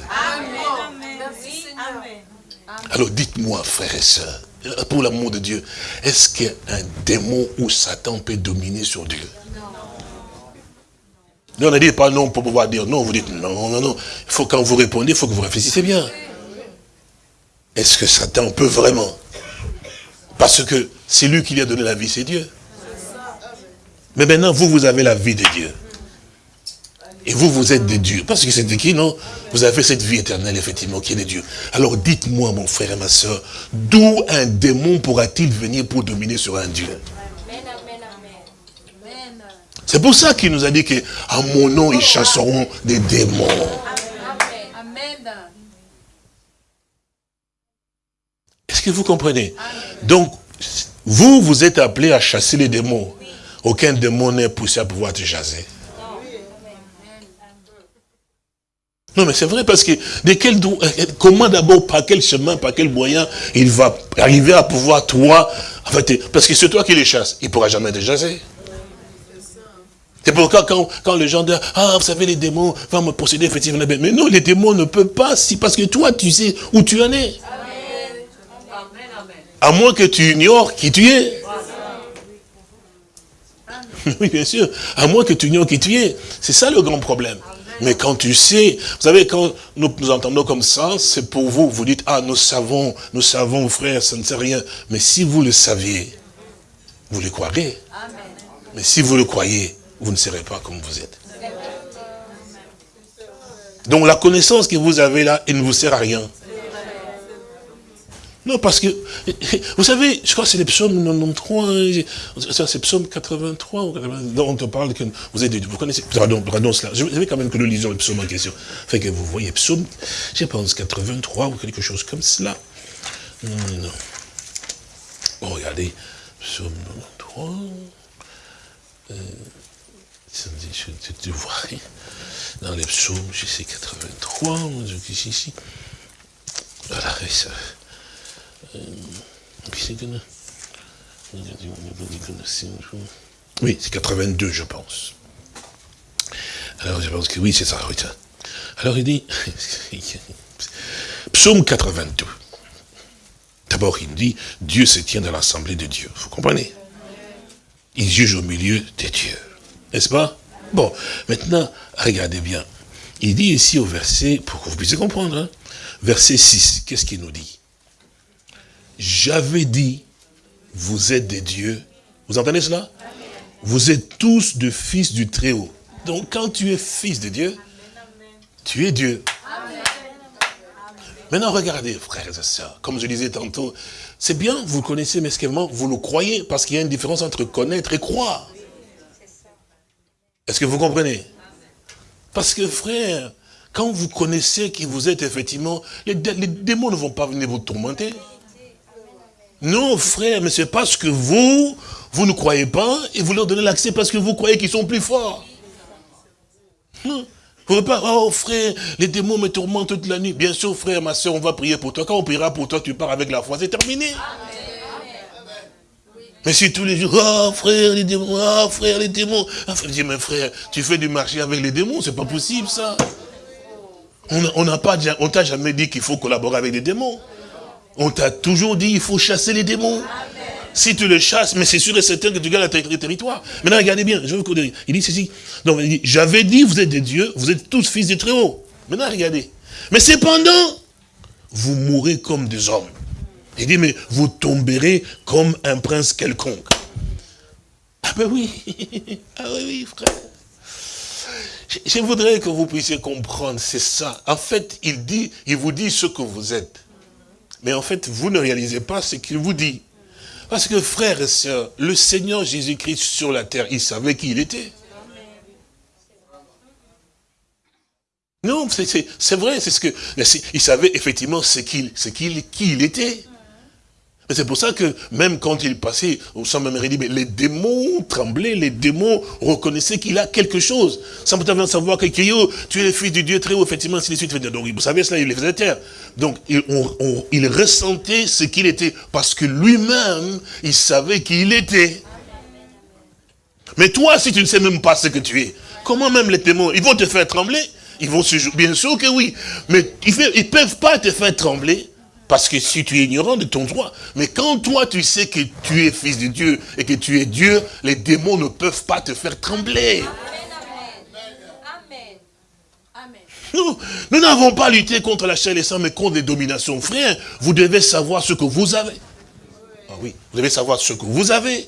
S2: Alors dites-moi, frères et sœurs, pour l'amour de Dieu, est-ce qu'un démon ou Satan peut dominer sur Dieu? Non, ne dites pas non pour pouvoir dire non, vous dites non, non, non. Il faut quand vous répondez, il faut que vous réfléchissez bien. Est-ce que Satan peut vraiment? Parce que c'est lui qui lui a donné la vie, c'est Dieu. Mais maintenant, vous, vous avez la vie de Dieu. Et vous, vous êtes des dieux. Parce que c'est qui, non Vous avez cette vie éternelle, effectivement, qui est de Dieu. Alors dites-moi, mon frère et ma soeur, d'où un démon pourra-t-il venir pour dominer sur un Dieu? C'est pour ça qu'il nous a dit que à mon nom, ils chasseront des démons. Est-ce que vous comprenez? Donc, vous, vous êtes appelés à chasser les démons. Aucun démon n'est poussé à pouvoir te chasser. Non, mais c'est vrai parce que de quel, euh, comment d'abord, par quel chemin, par quel moyen il va arriver à pouvoir, toi, en fait, parce que c'est toi qui les chasses, il ne pourra jamais te chasser. C'est pourquoi quand, quand les gens disent, ah, vous savez, les démons vont me posséder, effectivement. Mais non, les démons ne peuvent pas, si, parce que toi, tu sais où tu en es. À moins que tu ignores qui tu es. [LAUGHS] Oui, bien sûr. À moins que tu ignores qui tu es. C'est ça le grand problème. Mais quand tu sais, vous savez, quand nous nous entendons comme ça, c'est pour vous, vous dites, ah, nous savons, nous savons, frère, ça ne sert rien. Mais si vous le saviez, vous le croirez. Mais si vous le croyez, vous ne serez pas comme vous êtes. Donc la connaissance que vous avez là, elle ne vous sert à rien. Non, parce que, vous savez, je crois que c'est les psaumes 93, c'est psaume 83, dont on te parle que vous êtes, vous connaissez, pardon, pardon cela, je vais quand même que nous lisons le psaume en question. Fait que vous voyez psaume, je pense 83 ou quelque chose comme cela. Non, non. Bon, regardez, psaume 93, euh, je, tu vois, dans les psaumes, je sais 83, je suis ici. Voilà, ça. Oui, c'est 82, je pense. Alors, je pense que oui, c'est ça, Alors, il dit, [LAUGHS] psaume 82. D'abord, il dit, Dieu se tient dans l'assemblée de Dieu. Vous comprenez? Il juge au milieu des dieux. N'est-ce pas? Bon, maintenant, regardez bien. Il dit ici au verset, pour que vous puissiez comprendre, hein, verset 6, qu'est-ce qu'il nous dit? J'avais dit, vous êtes des dieux. Vous entendez cela? Vous êtes tous de fils du Très-Haut. Donc quand tu es fils de Dieu, tu es Dieu. Maintenant, regardez, frères et sœurs, comme je disais tantôt, c'est bien, vous connaissez, mais vous le croyez, parce qu'il y a une différence entre connaître et croire. Est-ce que vous comprenez? Parce que, frère, quand vous connaissez qui vous êtes, effectivement, les démons ne vont pas venir vous tourmenter. Non, frère, mais c'est parce que vous, vous ne croyez pas et vous leur donnez l'accès parce que vous croyez qu'ils sont plus forts. Non. Vous ne pas, oh frère, les démons me tourmentent toute la nuit. Bien sûr, frère, ma soeur, on va prier pour toi. Quand on priera pour toi, tu pars avec la foi, c'est terminé. Mais si tous les jours, oh frère, les démons, oh frère, les démons. Ah, frère, mais frère, tu fais du marché avec les démons, c'est pas possible ça. On n'a pas, on t'a jamais dit qu'il faut collaborer avec les démons. On t'a toujours dit, il faut chasser les démons. Si tu les chasses, mais c'est sûr et certain que tu gagnes le territoire. Maintenant, regardez bien, je vais vous dire. Il dit ceci. Il dit, j'avais dit, vous êtes des dieux, vous êtes tous fils des Très-Haut. Maintenant, regardez. Mais cependant, vous mourrez comme des hommes. Il dit, mais vous tomberez comme un prince quelconque. Ah ben oui, [LAUGHS] ah oui, oui, frère. Je voudrais que vous puissiez comprendre, c'est ça. En fait, il dit, il vous dit ce que vous êtes. Mais en fait, vous ne réalisez pas ce qu'il vous dit. Parce que frères et sœurs, le Seigneur Jésus-Christ sur la terre, il savait qui il était. Non, c'est vrai, c'est ce que il savait effectivement ce qu'il, qui il était. C'est pour ça que même quand il passait au sein même dit, mais les démons tremblaient, les démons reconnaissaient qu'il a quelque chose. Sans peut savoir que tu es le fils du Dieu très haut, effectivement, ainsi de suite. Donc vous savez cela, il les faisait taire. Donc il, ressentait ce qu'il était, parce que lui-même, il savait qui il était. Mais toi, si tu ne sais même pas ce que tu es, comment même les démons, ils vont te faire trembler? Ils vont se. Bien sûr que oui. Mais ils ne peuvent pas te faire trembler. Parce que si tu es ignorant de ton droit, mais quand toi tu sais que tu es fils de Dieu et que tu es Dieu, les démons ne peuvent pas te faire trembler. Nous, nous n'avons pas lutté contre la chair et le sang, mais contre les dominations. Frère, vous devez savoir ce que vous avez. Ah oui, vous devez savoir ce que vous avez.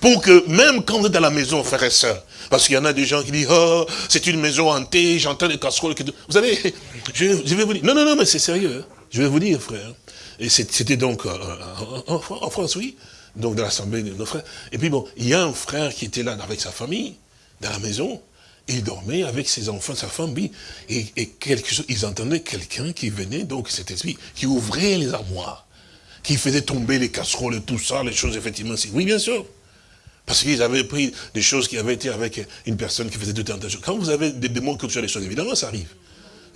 S2: Pour que même quand vous êtes à la maison, frères et sœurs, parce qu'il y en a des gens qui disent, oh, c'est une maison hantée, j'entends des casseroles. Vous savez, [LAUGHS] je, vais vous dire, non, non, non, mais c'est sérieux. Hein. Je vais vous dire, frère. Et c'était donc euh, en, France, oui, donc dans l'assemblée de nos frères. Et puis bon, il y a un frère qui était là avec sa famille, dans la maison, il dormait avec ses enfants, sa femme, et, et quelque chose, ils entendaient quelqu'un qui venait, donc cet esprit, qui ouvrait les armoires, qui faisait tomber les casseroles et tout ça, les choses, effectivement. Oui, bien sûr. Parce qu'ils avaient pris des choses qui avaient été avec une personne qui faisait de tentation. Quand vous avez des démons qui sur les choses, évidemment, ça arrive.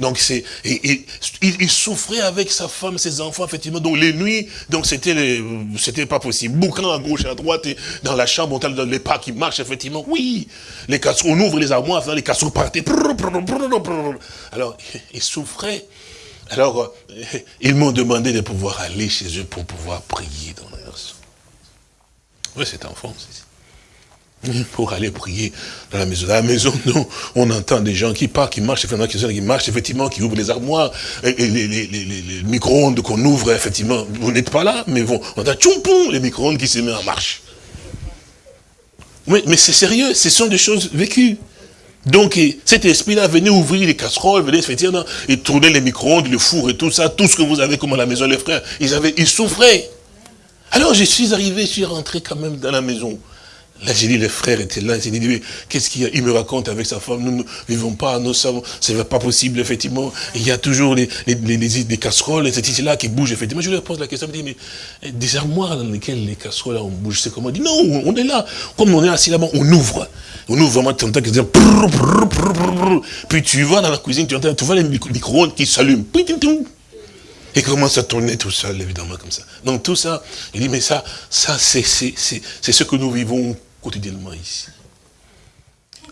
S2: Donc c'est, il, souffrait avec sa femme, ses enfants, effectivement. Donc les nuits, donc c'était, pas possible. Boucan à gauche à droite, dans la chambre, on a les pas qui marchent, effectivement. Oui, les on ouvre les armoires, les casseroles partaient. Alors, [LAUGHS] il souffrait. Alors, [LAUGHS] ils m'ont demandé de pouvoir aller chez eux pour pouvoir prier dans leur Oui, c'est en France ici [LAUGHS] pour aller prier dans la maison. Dans la maison, [LAUGHS] nous, on entend des gens qui partent, qui marchent, effectivement, qui marchent, effectivement, qui ouvrent les armoires, et, les, micro-ondes qu'on ouvre, effectivement, vous n'êtes pas là, mais bon, on entend les micro-ondes qui se mettent en marche. Mais c'est sérieux, ce sont des choses vécues. Donc, cet esprit-là venait ouvrir les casseroles, venait effectivement, et tourner les micro-ondes, le four et tout ça, tout ce que vous avez comme à la maison, les frères, ils avaient, ils souffraient. Alors, je suis arrivé, je suis rentré quand même dans la maison. Là, j'ai dit, les frères étaient là. J'ai dit, qu'est-ce qu'il y a? Il me raconte avec sa femme, nous ne vivons pas, nous savons, c'est pas possible, effectivement. Il y a toujours les, les, les, casseroles, et là qui bougent, effectivement. Je lui pose la question, je me dis, mais des armoires dans lesquelles les casseroles, on bouge, c'est comment? Il dit, non, on est là. Comme on est assis là-bas, on ouvre. On ouvre vraiment, tu entends Puis tu vas dans la cuisine, tu entends, tu vois les micro-ondes qui s'allument. Et commence à tourner tout seul, évidemment, comme ça. Donc tout ça, il dit, mais ça, ça c'est ce que nous vivons quotidiennement ici.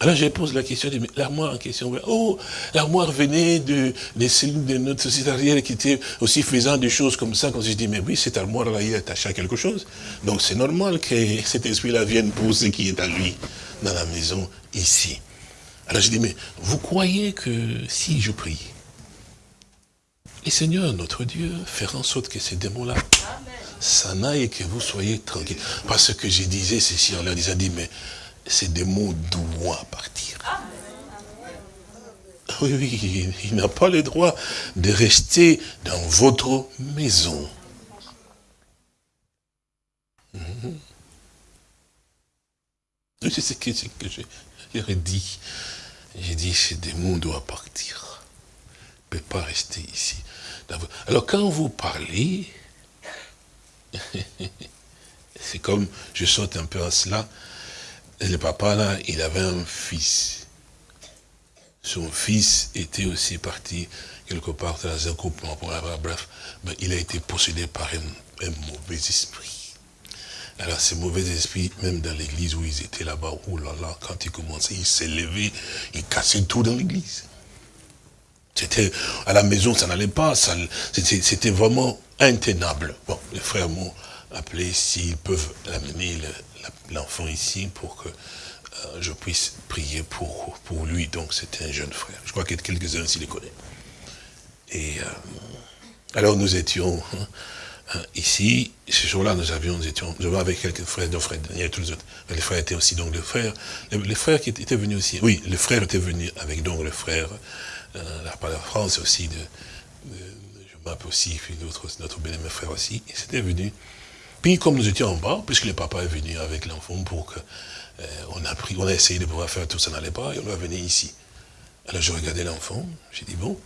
S2: Alors je pose la question, l'armoire en question, oh, l'armoire venait de, des cellules de notre société arrière qui était aussi faisant des choses comme ça. Quand je dis, mais oui, cette armoire-là, il est attaché à quelque chose. Donc c'est normal que [LAUGHS] cet esprit-là vienne pour ce qui est à lui dans la maison ici. Alors je dis, mais vous croyez que si je prie, et Seigneur, notre Dieu, faire en sorte que ces démons-là aillent et que vous soyez tranquilles. Parce que je disais ceci, on leur disait, dit, mais ces démons doivent partir. Oui, oui, il n'a pas le droit de rester dans votre maison. Mhm. C'est ce que, j'ai dit. J'ai dit, ces démons doivent partir. ne peut pas rester ici. Alors quand vous parlez, [LAUGHS] c'est comme, je saute un peu à cela, le papa là, il avait un fils. Son fils était aussi parti quelque part dans un couple, bref, mais il a été possédé par un, mauvais esprit. Alors ces mauvais esprits, même dans l'église où ils étaient là-bas, oh là là, quand ils commençaient, ils s'élevaient, ils cassaient tout dans l'église. C'était à la maison, ça n'allait pas, c'était vraiment intenable. Bon, les frères m'ont appelé s'ils peuvent amener l'enfant ici pour que euh, je puisse prier pour, pour lui. Donc c'était un jeune frère. Je crois que quelques-uns ici les connaissent. Et euh, alors nous étions hein, hein, ici, ce jour-là nous avions, étions, avec quelques frères, nos frères Daniel, tous les autres. les frères étaient aussi donc les frères, les, frères qui étaient venus aussi. Oui, les frères étaient venus avec donc le frère euh, la, la France aussi, de, je m'appelle aussi, puis notre, notre bien frère aussi, ils étaient venus. Puis comme nous étions en bas, puisque le papa est venu avec l'enfant pour que euh, on a pris, on a essayé de pouvoir faire tout ça n'allait pas, et on va venir ici. Alors je regardais l'enfant, j'ai dit bon,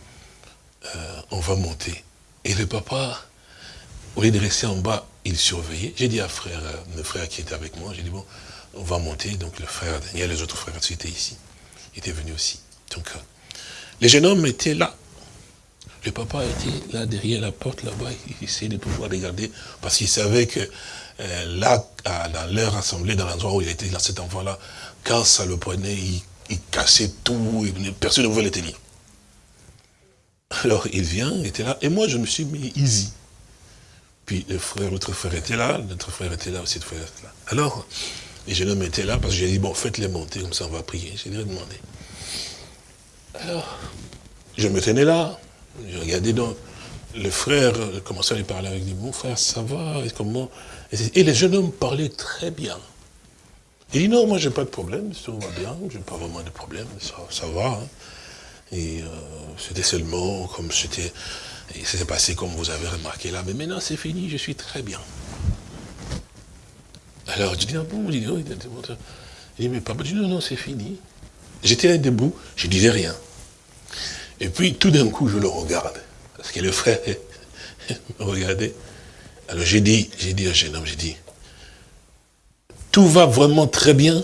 S2: euh, on va monter. Et le papa, au lieu de rester en bas, il surveillait. J'ai dit à frère, le frère qui était avec moi, j'ai dit bon, on va monter. Donc le frère Daniel, les autres frères étaient ici. Étaient venus aussi. Donc les jeunes hommes étaient là. Le papa était là derrière la porte là-bas, il essayait de pouvoir regarder, parce qu'il savait que euh, là, dans leur assemblée, dans l'endroit où il était, là, cet enfant-là, quand ça le prenait, il, cassait tout, personne ne pouvait le tenir. Alors, il vient, il était là, et moi, je me suis mis easy. Puis, le frère, l'autre frère était là, notre frère était là aussi, le frère était là. Alors, les jeunes hommes étaient là, parce que j'ai dit, bon, faites-les monter, comme ça, on va prier. J'ai demandé. Alors, je me tenais là, je regardais donc, le frère commençait à lui parler avec lui, mon frère, ça va, et comment Et les jeunes hommes parlaient très bien. Il dit, non, moi, j'ai pas de problème, tout va bien, j'ai pas vraiment de problème, ça, va. Hein. Et euh, c'était seulement comme c'était, s'est passé comme vous avez remarqué là, mais maintenant c'est fini, je suis très bien. Alors, je dis, ah bon, il dit, oh, il dit, mais papa, je non, non, c'est fini. J'étais là debout, je disais rien. Et puis, tout d'un coup, je le regarde. Parce que le frère [LAUGHS] me regardait. Alors, j'ai dit, j'ai dit à un jeune homme, j'ai dit, tout va vraiment très bien.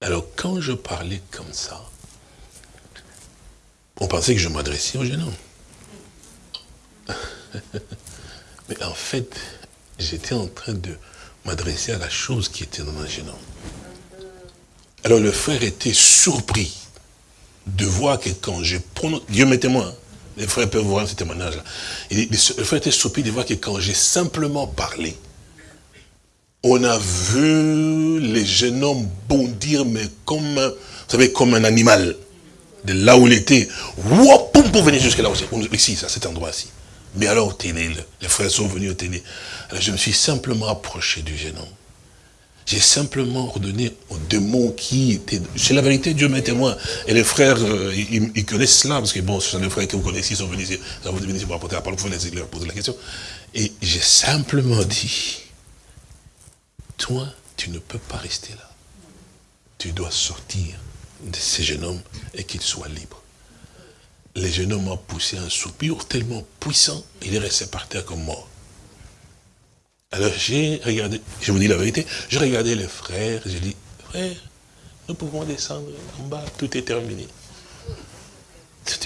S2: Alors, quand je parlais comme ça, on pensait que je m'adressais au jeune homme. [LAUGHS] Mais en fait, j'étais en train de m'adresser à la chose qui était dans un jeune homme. Alors le frère était surpris de voir que quand je prononce, Dieu m'est témoin, les frères peuvent voir ce témoignage-là. Le frère était surpris de voir que quand j'ai simplement parlé, on a vu les jeunes hommes bondir, mais comme, vous savez, comme un animal. De là où il était, pour venir jusque là aussi, ici, à cet endroit-ci. Mais alors, télé, les frères sont venus au télé. Alors je me suis simplement approché du jeune homme. J'ai simplement ordonné aux démons qui étaient... C'est la vérité, Dieu m'est témoin. Et les frères, euh, ils, connaissent cela, parce que bon, ce sont les frères que vous connaissez, ils sont venus ici, vous venus ici pour apporter la parole, vous leur poser la question. Et j'ai simplement dit, toi, tu ne peux pas rester là. Tu dois sortir de ces jeunes hommes et qu'ils soient libres. Les jeunes hommes ont poussé un soupir tellement puissant, il est resté par terre comme mort. Alors j'ai regardé, je vous dis la vérité, j'ai regardé les frères, j'ai dit, frère, nous pouvons descendre en bas, tout est terminé.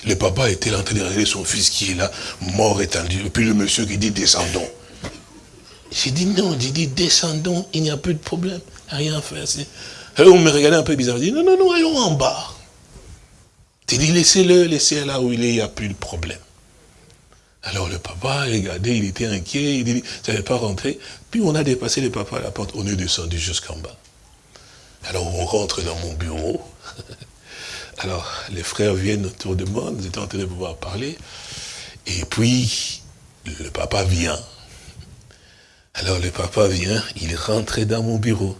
S2: Le papa était là en train de regarder son fils qui est là, mort étendu, et puis le monsieur qui dit, descendons. J'ai dit non, j'ai dit descendons, il n'y a plus de problème, rien à faire. Alors on me regardait un peu bizarre, j'ai dit non, non, non, allons en bas. J'ai dit laissez-le, laissez-le là où il est, il n'y a plus de problème. Alors le papa, regardez, il était inquiet, il dit, ça n'allait pas rentrer. Puis on a dépassé le papa à la porte, on est descendu jusqu'en bas. Alors on rentre dans mon bureau. [LAUGHS] Alors les frères viennent autour de moi, nous étions en train de pouvoir parler. Et puis le papa vient. Alors le papa vient, il rentrait dans mon bureau.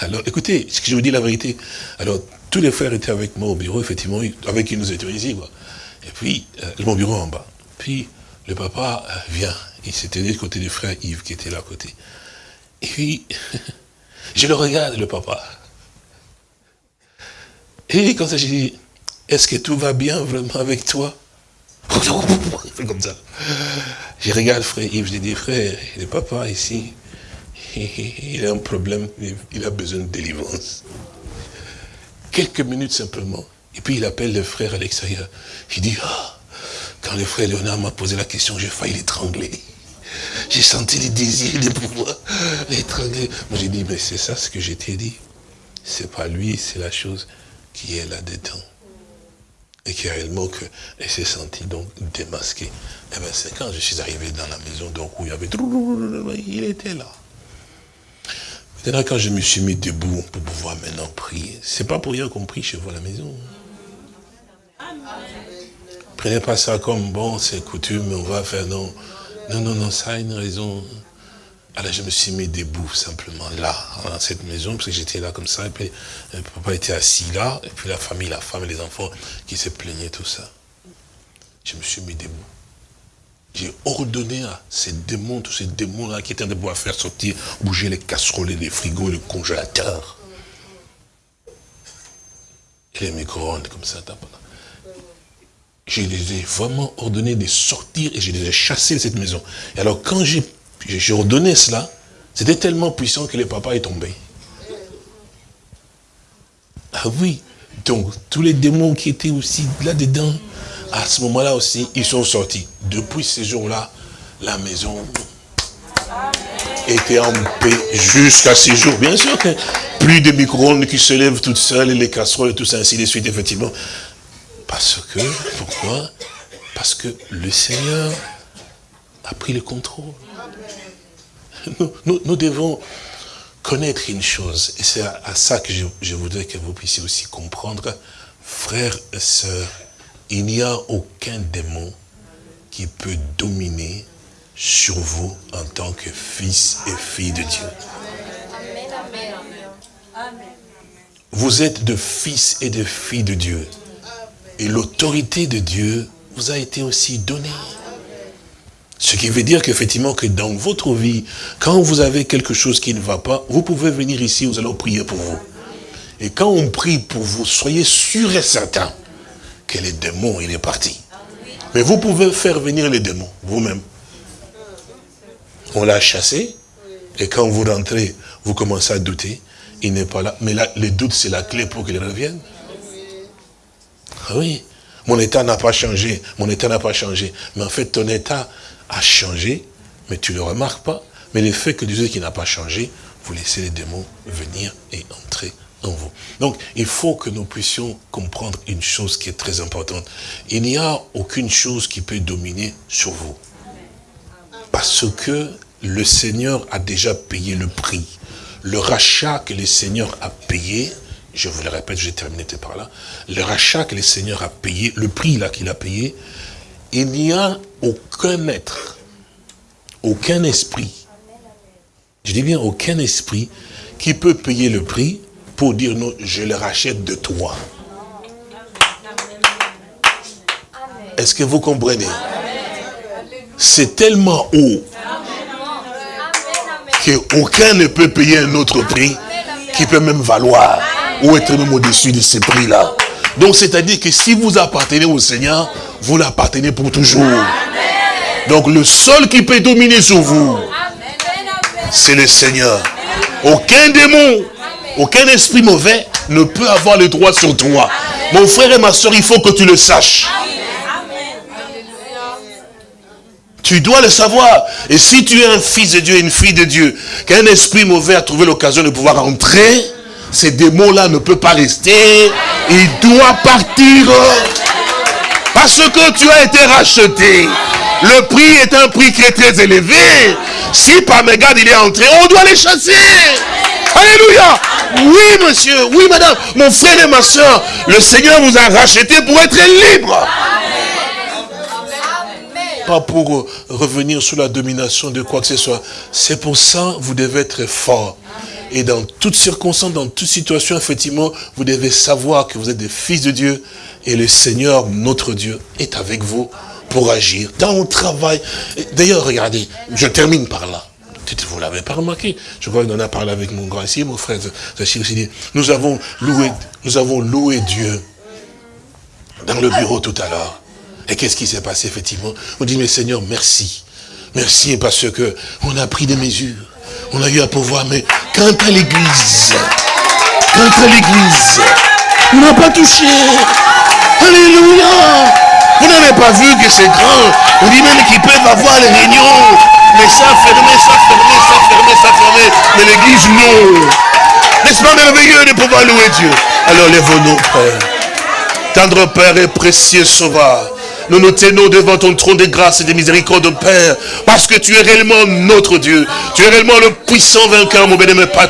S2: Alors écoutez, ce que je vous dis la vérité. Alors tous les frères étaient avec moi au bureau, effectivement, avec qui nous étions ici. Quoi. Et puis, euh, mon bureau en bas. Puis, le papa euh, vient. Il s'était du côté du frère Yves qui était là à côté. Et puis, [LAUGHS] je le regarde, le papa. Et quand j'ai dit, est-ce que tout va bien vraiment avec toi? [LAUGHS] Comme ça. Je regarde frère Yves, je dis, frère, le papa ici, [LAUGHS] il a un problème, il a besoin de délivrance. Quelques minutes simplement. Et puis il appelle le frère à l'extérieur. Il dit, ah, quand le frère Léonard m'a posé la question, j'ai failli l'étrangler. J'ai senti le désir de pouvoir l'étrangler. Moi j'ai dit, mais c'est ça ce que je t'ai dit. C'est pas lui, c'est la chose qui est là-dedans. Et qui réellement que, elle s'est sentie donc démasquée. Eh bien c'est quand je suis arrivé dans la maison, donc où il y avait, il était là. Maintenant, quand je me suis mis debout pour pouvoir maintenant prier, c'est pas pour rien qu'on prie chez vous à la maison. Prenez pas ça comme, bon, c'est coutume, on va faire, non. Non, non, non, ça a une raison. Alors je me suis mis debout, simplement, là, dans cette maison, parce que j'étais là comme ça, et puis le papa était assis là, et puis la famille, la femme et les enfants qui se plaignaient, tout ça. Je me suis mis debout. J'ai ordonné à ces démons, tous ces démons-là qui étaient de pouvoir faire sortir, bouger les casseroles, les frigos, les congélateurs. Et les micro-ondes comme ça. Je les ai vraiment ordonnés de sortir et je les ai chassés de cette maison. Et alors quand j'ai ordonné cela, c'était tellement puissant que le papa est tombé. Ah oui, donc tous les démons qui étaient aussi là-dedans, à ce moment-là aussi, ils sont sortis. Depuis ces jours-là, la maison était en paix jusqu'à ces jours. Bien sûr que plus de micro-ondes qui se lèvent toutes seules, et les casseroles et tout ça, ainsi de suite, effectivement. Parce que, pourquoi? Parce que le Seigneur a pris le contrôle. Nous, devons connaître une chose, et c'est à, ça que je, voudrais que vous puissiez aussi comprendre, frères et sœurs, il n'y a aucun démon qui peut dominer sur vous en tant que fils et fille de Dieu. Vous êtes de fils et de filles de Dieu. Et l'autorité de Dieu vous a été aussi donnée. Ce qui veut dire qu'effectivement, que dans votre vie, quand vous avez quelque chose qui ne va pas, vous pouvez venir ici, nous allons prier pour vous. Et quand on prie pour vous, soyez sûr et certain que les démons, il est parti. Mais vous pouvez faire venir les démons, vous-même. On l'a chassé, et quand vous rentrez, vous commencez à douter, il n'est pas là. Mais là, le doute, c'est la clé pour qu'il revienne. Ah oui, mon état n'a pas changé, mon état n'a pas changé. Mais en fait, ton état a changé, mais tu ne le remarques pas. Mais le fait que Dieu qui n'a pas changé, vous laissez les démons venir et entrer en vous. Donc, il faut que nous puissions comprendre une chose qui est très importante. Il n'y a aucune chose qui peut dominer sur vous. Parce que le Seigneur a déjà payé le prix. Le rachat que le Seigneur a payé, je vous le répète, j'ai terminé par là, le rachat que le Seigneur a payé, le prix là qu'il a payé, il n'y a aucun être, aucun esprit, je dis bien aucun esprit, qui peut payer le prix pour dire non, je le rachète de toi. Est-ce que vous comprenez? C'est tellement haut qu'aucun ne peut payer un autre prix qui peut même valoir ou être même au-dessus de ces prix-là. Donc, c'est-à-dire que si vous appartenez au Seigneur, vous l'appartenez pour toujours. Donc, le seul qui peut dominer sur vous, c'est le Seigneur. Aucun démon, aucun esprit mauvais ne peut avoir le droit sur toi. Mon frère et ma soeur, il faut que tu le saches. Tu dois le savoir. Et si tu es un fils de Dieu, une fille de Dieu, qu'un esprit mauvais a trouvé l'occasion de pouvoir entrer, ces démons-là ne peuvent pas rester. Il doit partir. Parce que tu as été racheté. Le prix est un prix qui est très élevé. Si par mégarde il est entré, on doit les chasser. Alléluia. Oui, monsieur. Oui, madame. Mon frère et ma soeur, le Seigneur vous a racheté pour être libre. Pas pour revenir sous la domination de quoi que ce soit. C'est pour ça que vous devez être fort. Et dans toutes circonstances, dans toute situation, effectivement, vous devez savoir que vous êtes des fils de Dieu et le Seigneur, notre Dieu, est avec vous pour agir dans le travail. D'ailleurs, regardez, je termine par là. Vous l'avez pas remarqué. Je crois qu'on en a parlé avec mon grand ici, mon frère Nous avons loué, nous avons loué Dieu dans le bureau tout à l'heure. Et qu'est-ce qui s'est passé, effectivement? On dit, mais Seigneur, merci. Merci parce que on a pris des mesures on a eu à pouvoir, mais quant à l'église, quant à l'église, on n'a pas touché. Alléluia. Vous n'avez pas vu que c'est grand. On dit même qu'ils peuvent avoir les réunions. Mais ça fermé, ça fermé, ça fermé, ça fermé. Mais l'église, non. N'est-ce pas merveilleux de pouvoir louer Dieu? Alors lève-nous, Père. Tendre Père et précieux Sauveur. Nous nous tenons devant ton trône de grâce et de miséricorde, Père, parce que tu es réellement notre Dieu. Tu es réellement le puissant vainqueur, mon bénémoine Père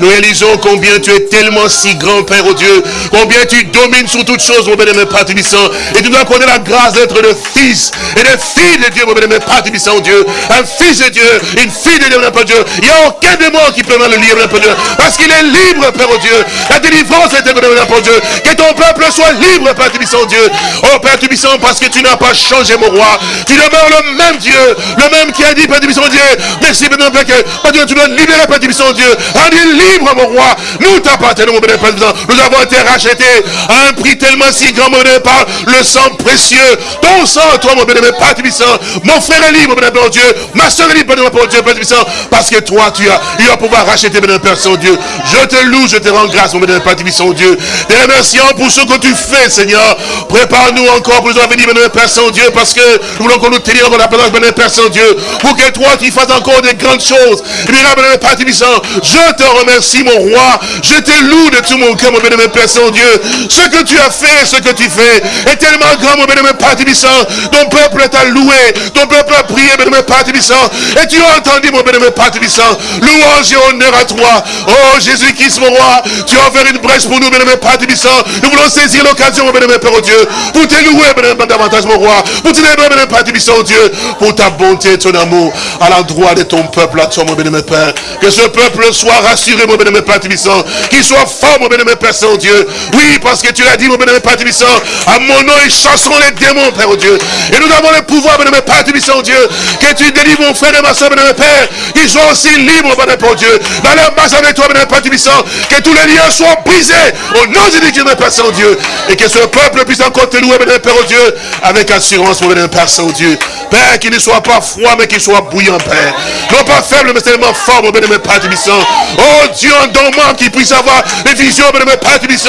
S2: Nous réalisons combien tu es tellement si grand, Père, oh Dieu, combien tu domines sur toutes choses, mon bénémoine Père Et tu dois connaître la grâce d'être le fils et le fils de Dieu, mon bénémoine Père oh Dieu. Un fils de Dieu, une fille de Dieu, mon Dieu. Il n'y a aucun démon qui peut mal le lire, mon Dieu. Parce qu'il est libre, Père, oh Dieu. La délivrance est, mon Dieu. Que ton peuple soit libre, Père Tubissant, Dieu. Oh, Père Tubissant, parce que tu n'as pas changé, mon roi. Tu demeures le même Dieu, le même qui a dit, Père Dieu. Merci, Père Père Dieu, tu dois libérer, Père Dieu. Rendez libre, mon roi. Nous t'appartenons, mon Père Nous avons été rachetés à un prix tellement si grand, mon par le sang précieux. Ton sang, toi, mon Père Mon frère est libre, mon Dieu. Ma soeur est libre, mon Dieu, Père Parce que toi, tu as, il va pouvoir racheter, mon Père Saint-Dieu. Je te loue, je te rends grâce, mon Père Saint-Dieu. Te remercions pour ce que tu fais, Seigneur. Prépare-nous encore pour nous venir, mon Père Saint-Dieu, parce que nous voulons qu'on nous tienne dans la présence, mon Père Saint-Dieu, pour que toi, tu fasses encore des grandes choses. Mon Père je te remercie mon roi. Je te loue de tout mon cœur, mon bénémoine Père Saint-Dieu. Ce que tu as fait, ce que tu fais, est tellement grand, mon bénémoine Père Tibissant. Ton peuple t'a loué, ton peuple a prié, bénémoine Père Tibissant. Et tu as entendu, mon bénémoine Père Tibissant. Louange et honneur à toi. Oh, Jésus-Christ, mon roi, tu as ouvert une brèche pour nous, bénémoine Père Tibissant. Nous voulons saisir l'occasion, mon bénémoine Père, oh Dieu, pour te louer, bénémoine davantage, mon roi. Pour te bénémoine Père Tibissant, oh Dieu, pour ta bonté et ton amour à l'endroit de ton peuple, à toi, mon bénémoine Père. Que ce peuple soit rassuré, mon bénémoine Père Tibissant. Qu'il soit fort, mon bénémoine Père Saint-Dieu. Oui, parce que tu l'as dit, mon bénémoine Père Tibissant. À mon nom, ils chasseront les démons, Père, oh Dieu. Et nous avons le pouvoir, bénémoine Père Tibissant, Dieu. Que tu délivres mon frère et ma soeur, bénémoine Père. Qu'ils soient aussi libres, bénémoine Père, Dieu. Dans leur base avec toi, bénémoine Père Tibissant. Que tous les liens soient brisés. Au nom de Jésus, Père Saint-Dieu. Et que ce peuple puisse encore te louer, bénémoine Père, oh Dieu. Avec assurance, mon bénémoine Père Saint-Dieu. Père, qu'il ne soit pas froid, mais qu'il soit bouillant, Père. Non pas faible, mais tellement fort, mon bénémoine Père Tibissant. Oh Dieu, en dormant, qu'il puisse avoir les visions, bénémoine Père Tibissant.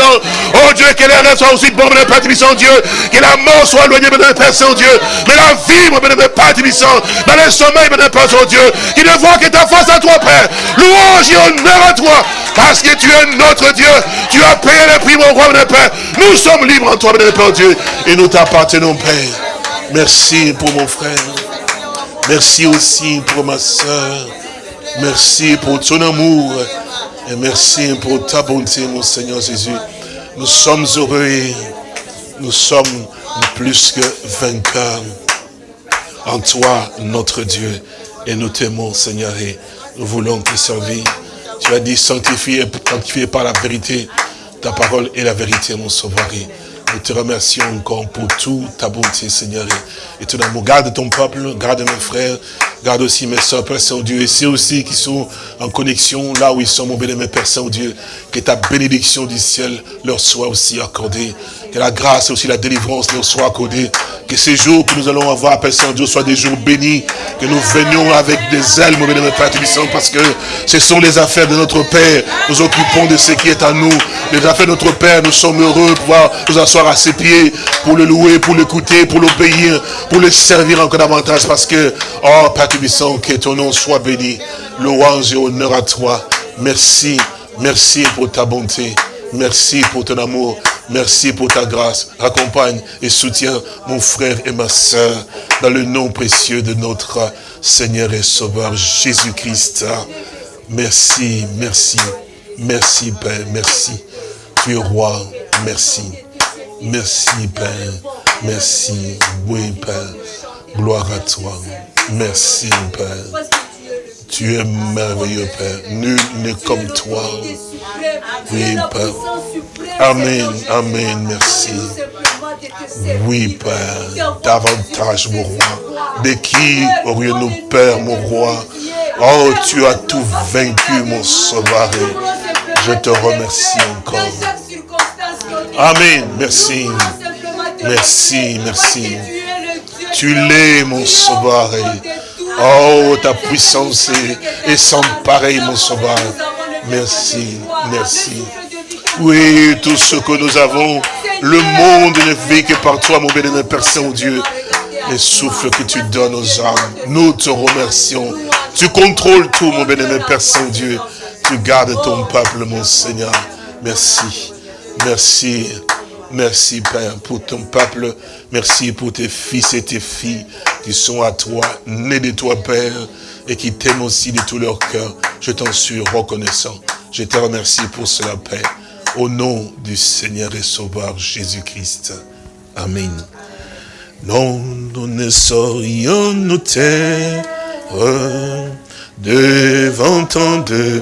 S2: Oh Dieu, que les rêves soient aussi bons, bénémoine Père Tibissant, Dieu. Que la mort soit éloignée, bénémoine Père Saint-Dieu. Mais la vie, mon bénémoine Père Tibissant, dans le sommeil, bénémoine Père Saint-Dieu. Qu'il ne voit que ta face à toi, Père. Louange et honneur à toi. Parce que tu es notre Dieu. Tu as payé le prix, mon roi, bénémoine Père. Nous sommes libres en toi, bénémoine Père Dieu. Et nous t'appartenons, Père. Merci pour mon frère. Merci aussi pour ma soeur. Merci pour ton amour. Et merci pour ta bonté, mon Seigneur Jésus. Nous sommes heureux. Nous sommes plus que vainqueurs en toi, notre Dieu. Et nous t'aimons, Seigneur, et nous voulons te servir. Tu as dit, sanctifié, sanctifié par la vérité. Ta parole est la vérité, mon sauveur. Nous te remercions encore pour toute ta bonté, Seigneur. Et tout amour. Garde ton peuple, garde mes frères, garde aussi mes soeurs, Père Saint-Dieu. Et ceux aussi qui sont en connexion, là où ils sont, mon bénémoine Père Saint-Dieu. Que ta bénédiction du ciel leur soit aussi accordée. Que la grâce et aussi la délivrance leur soit accordée. Que ces jours que nous allons avoir, Père Saint-Dieu, soient des jours bénis. Que nous venions avec des ailes, mon bénémoine Père Tébissant, parce que ce sont les affaires de notre Père. Nous occupons de ce qui est à nous. Les affaires de notre Père, nous sommes heureux de pouvoir nous asseoir à ses pieds pour le louer, pour l'écouter, pour l'obéir, pour le servir encore davantage. Parce que, oh Père Tébissant, que ton nom soit béni. Louange et honneur à toi. Merci, merci pour ta bonté. Merci pour ton amour. Merci pour ta grâce. Accompagne et soutiens mon frère et ma soeur dans le nom précieux de notre Seigneur et Sauveur Jésus-Christ. Merci, merci, merci Père, merci. Tu es roi, merci. Merci Père, merci. Oui Père, gloire à toi. Merci Père. Tu es merveilleux Père, nul n'est comme toi. Oui Père. Amen, amen, merci. Oui, Père, davantage, mon roi. De qui aurions-nous peur, mon roi? Oh, tu as tout vaincu, mon sauveur. Je te remercie encore. Amen, merci. Merci, merci. Tu l'es, mon sauveur. Oh, ta puissance est, sans pareil, mon sauveur. Merci, merci. Oui, tout ce que nous avons, le monde ne vit que par toi, mon bénémoine Père Saint-Dieu. Les souffles que tu donnes aux âmes, nous te remercions. Tu contrôles tout, mon bénémoine Père Saint-Dieu. Tu gardes ton peuple, mon Seigneur. Merci, merci, merci, Père, pour ton peuple. Merci pour tes fils et tes filles qui sont à toi, nés de toi, Père, et qui t'aiment aussi de tout leur cœur. Je t'en suis reconnaissant. Je te remercie pour cela, Père. Au nom du Seigneur et Sauveur Jésus-Christ. Amen. Non, nous ne saurions nous taire devant tant de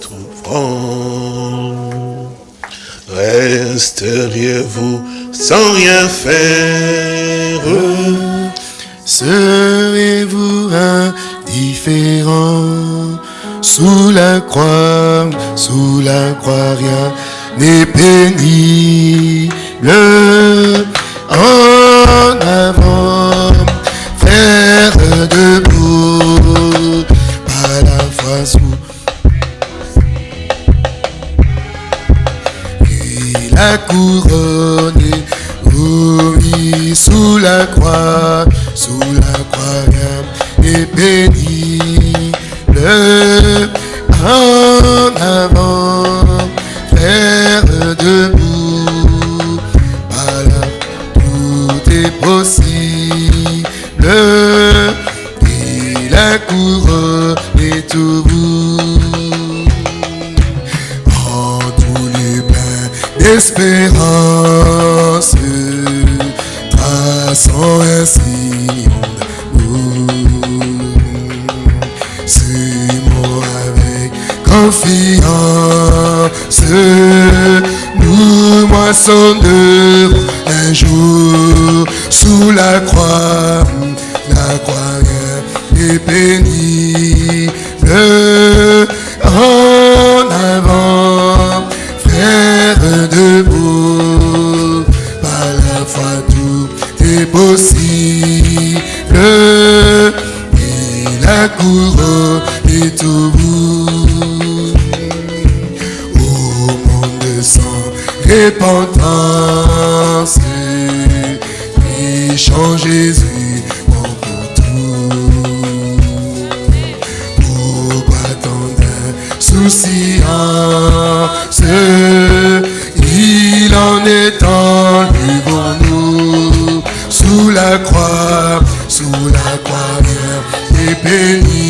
S2: trouvrants. Resteriez-vous sans rien faire?
S1: Serez-vous indifférent? Sous la croix, sous la croix, rien n'est pénible. En avant, frère debout, Couronne, oui, sous la croix, et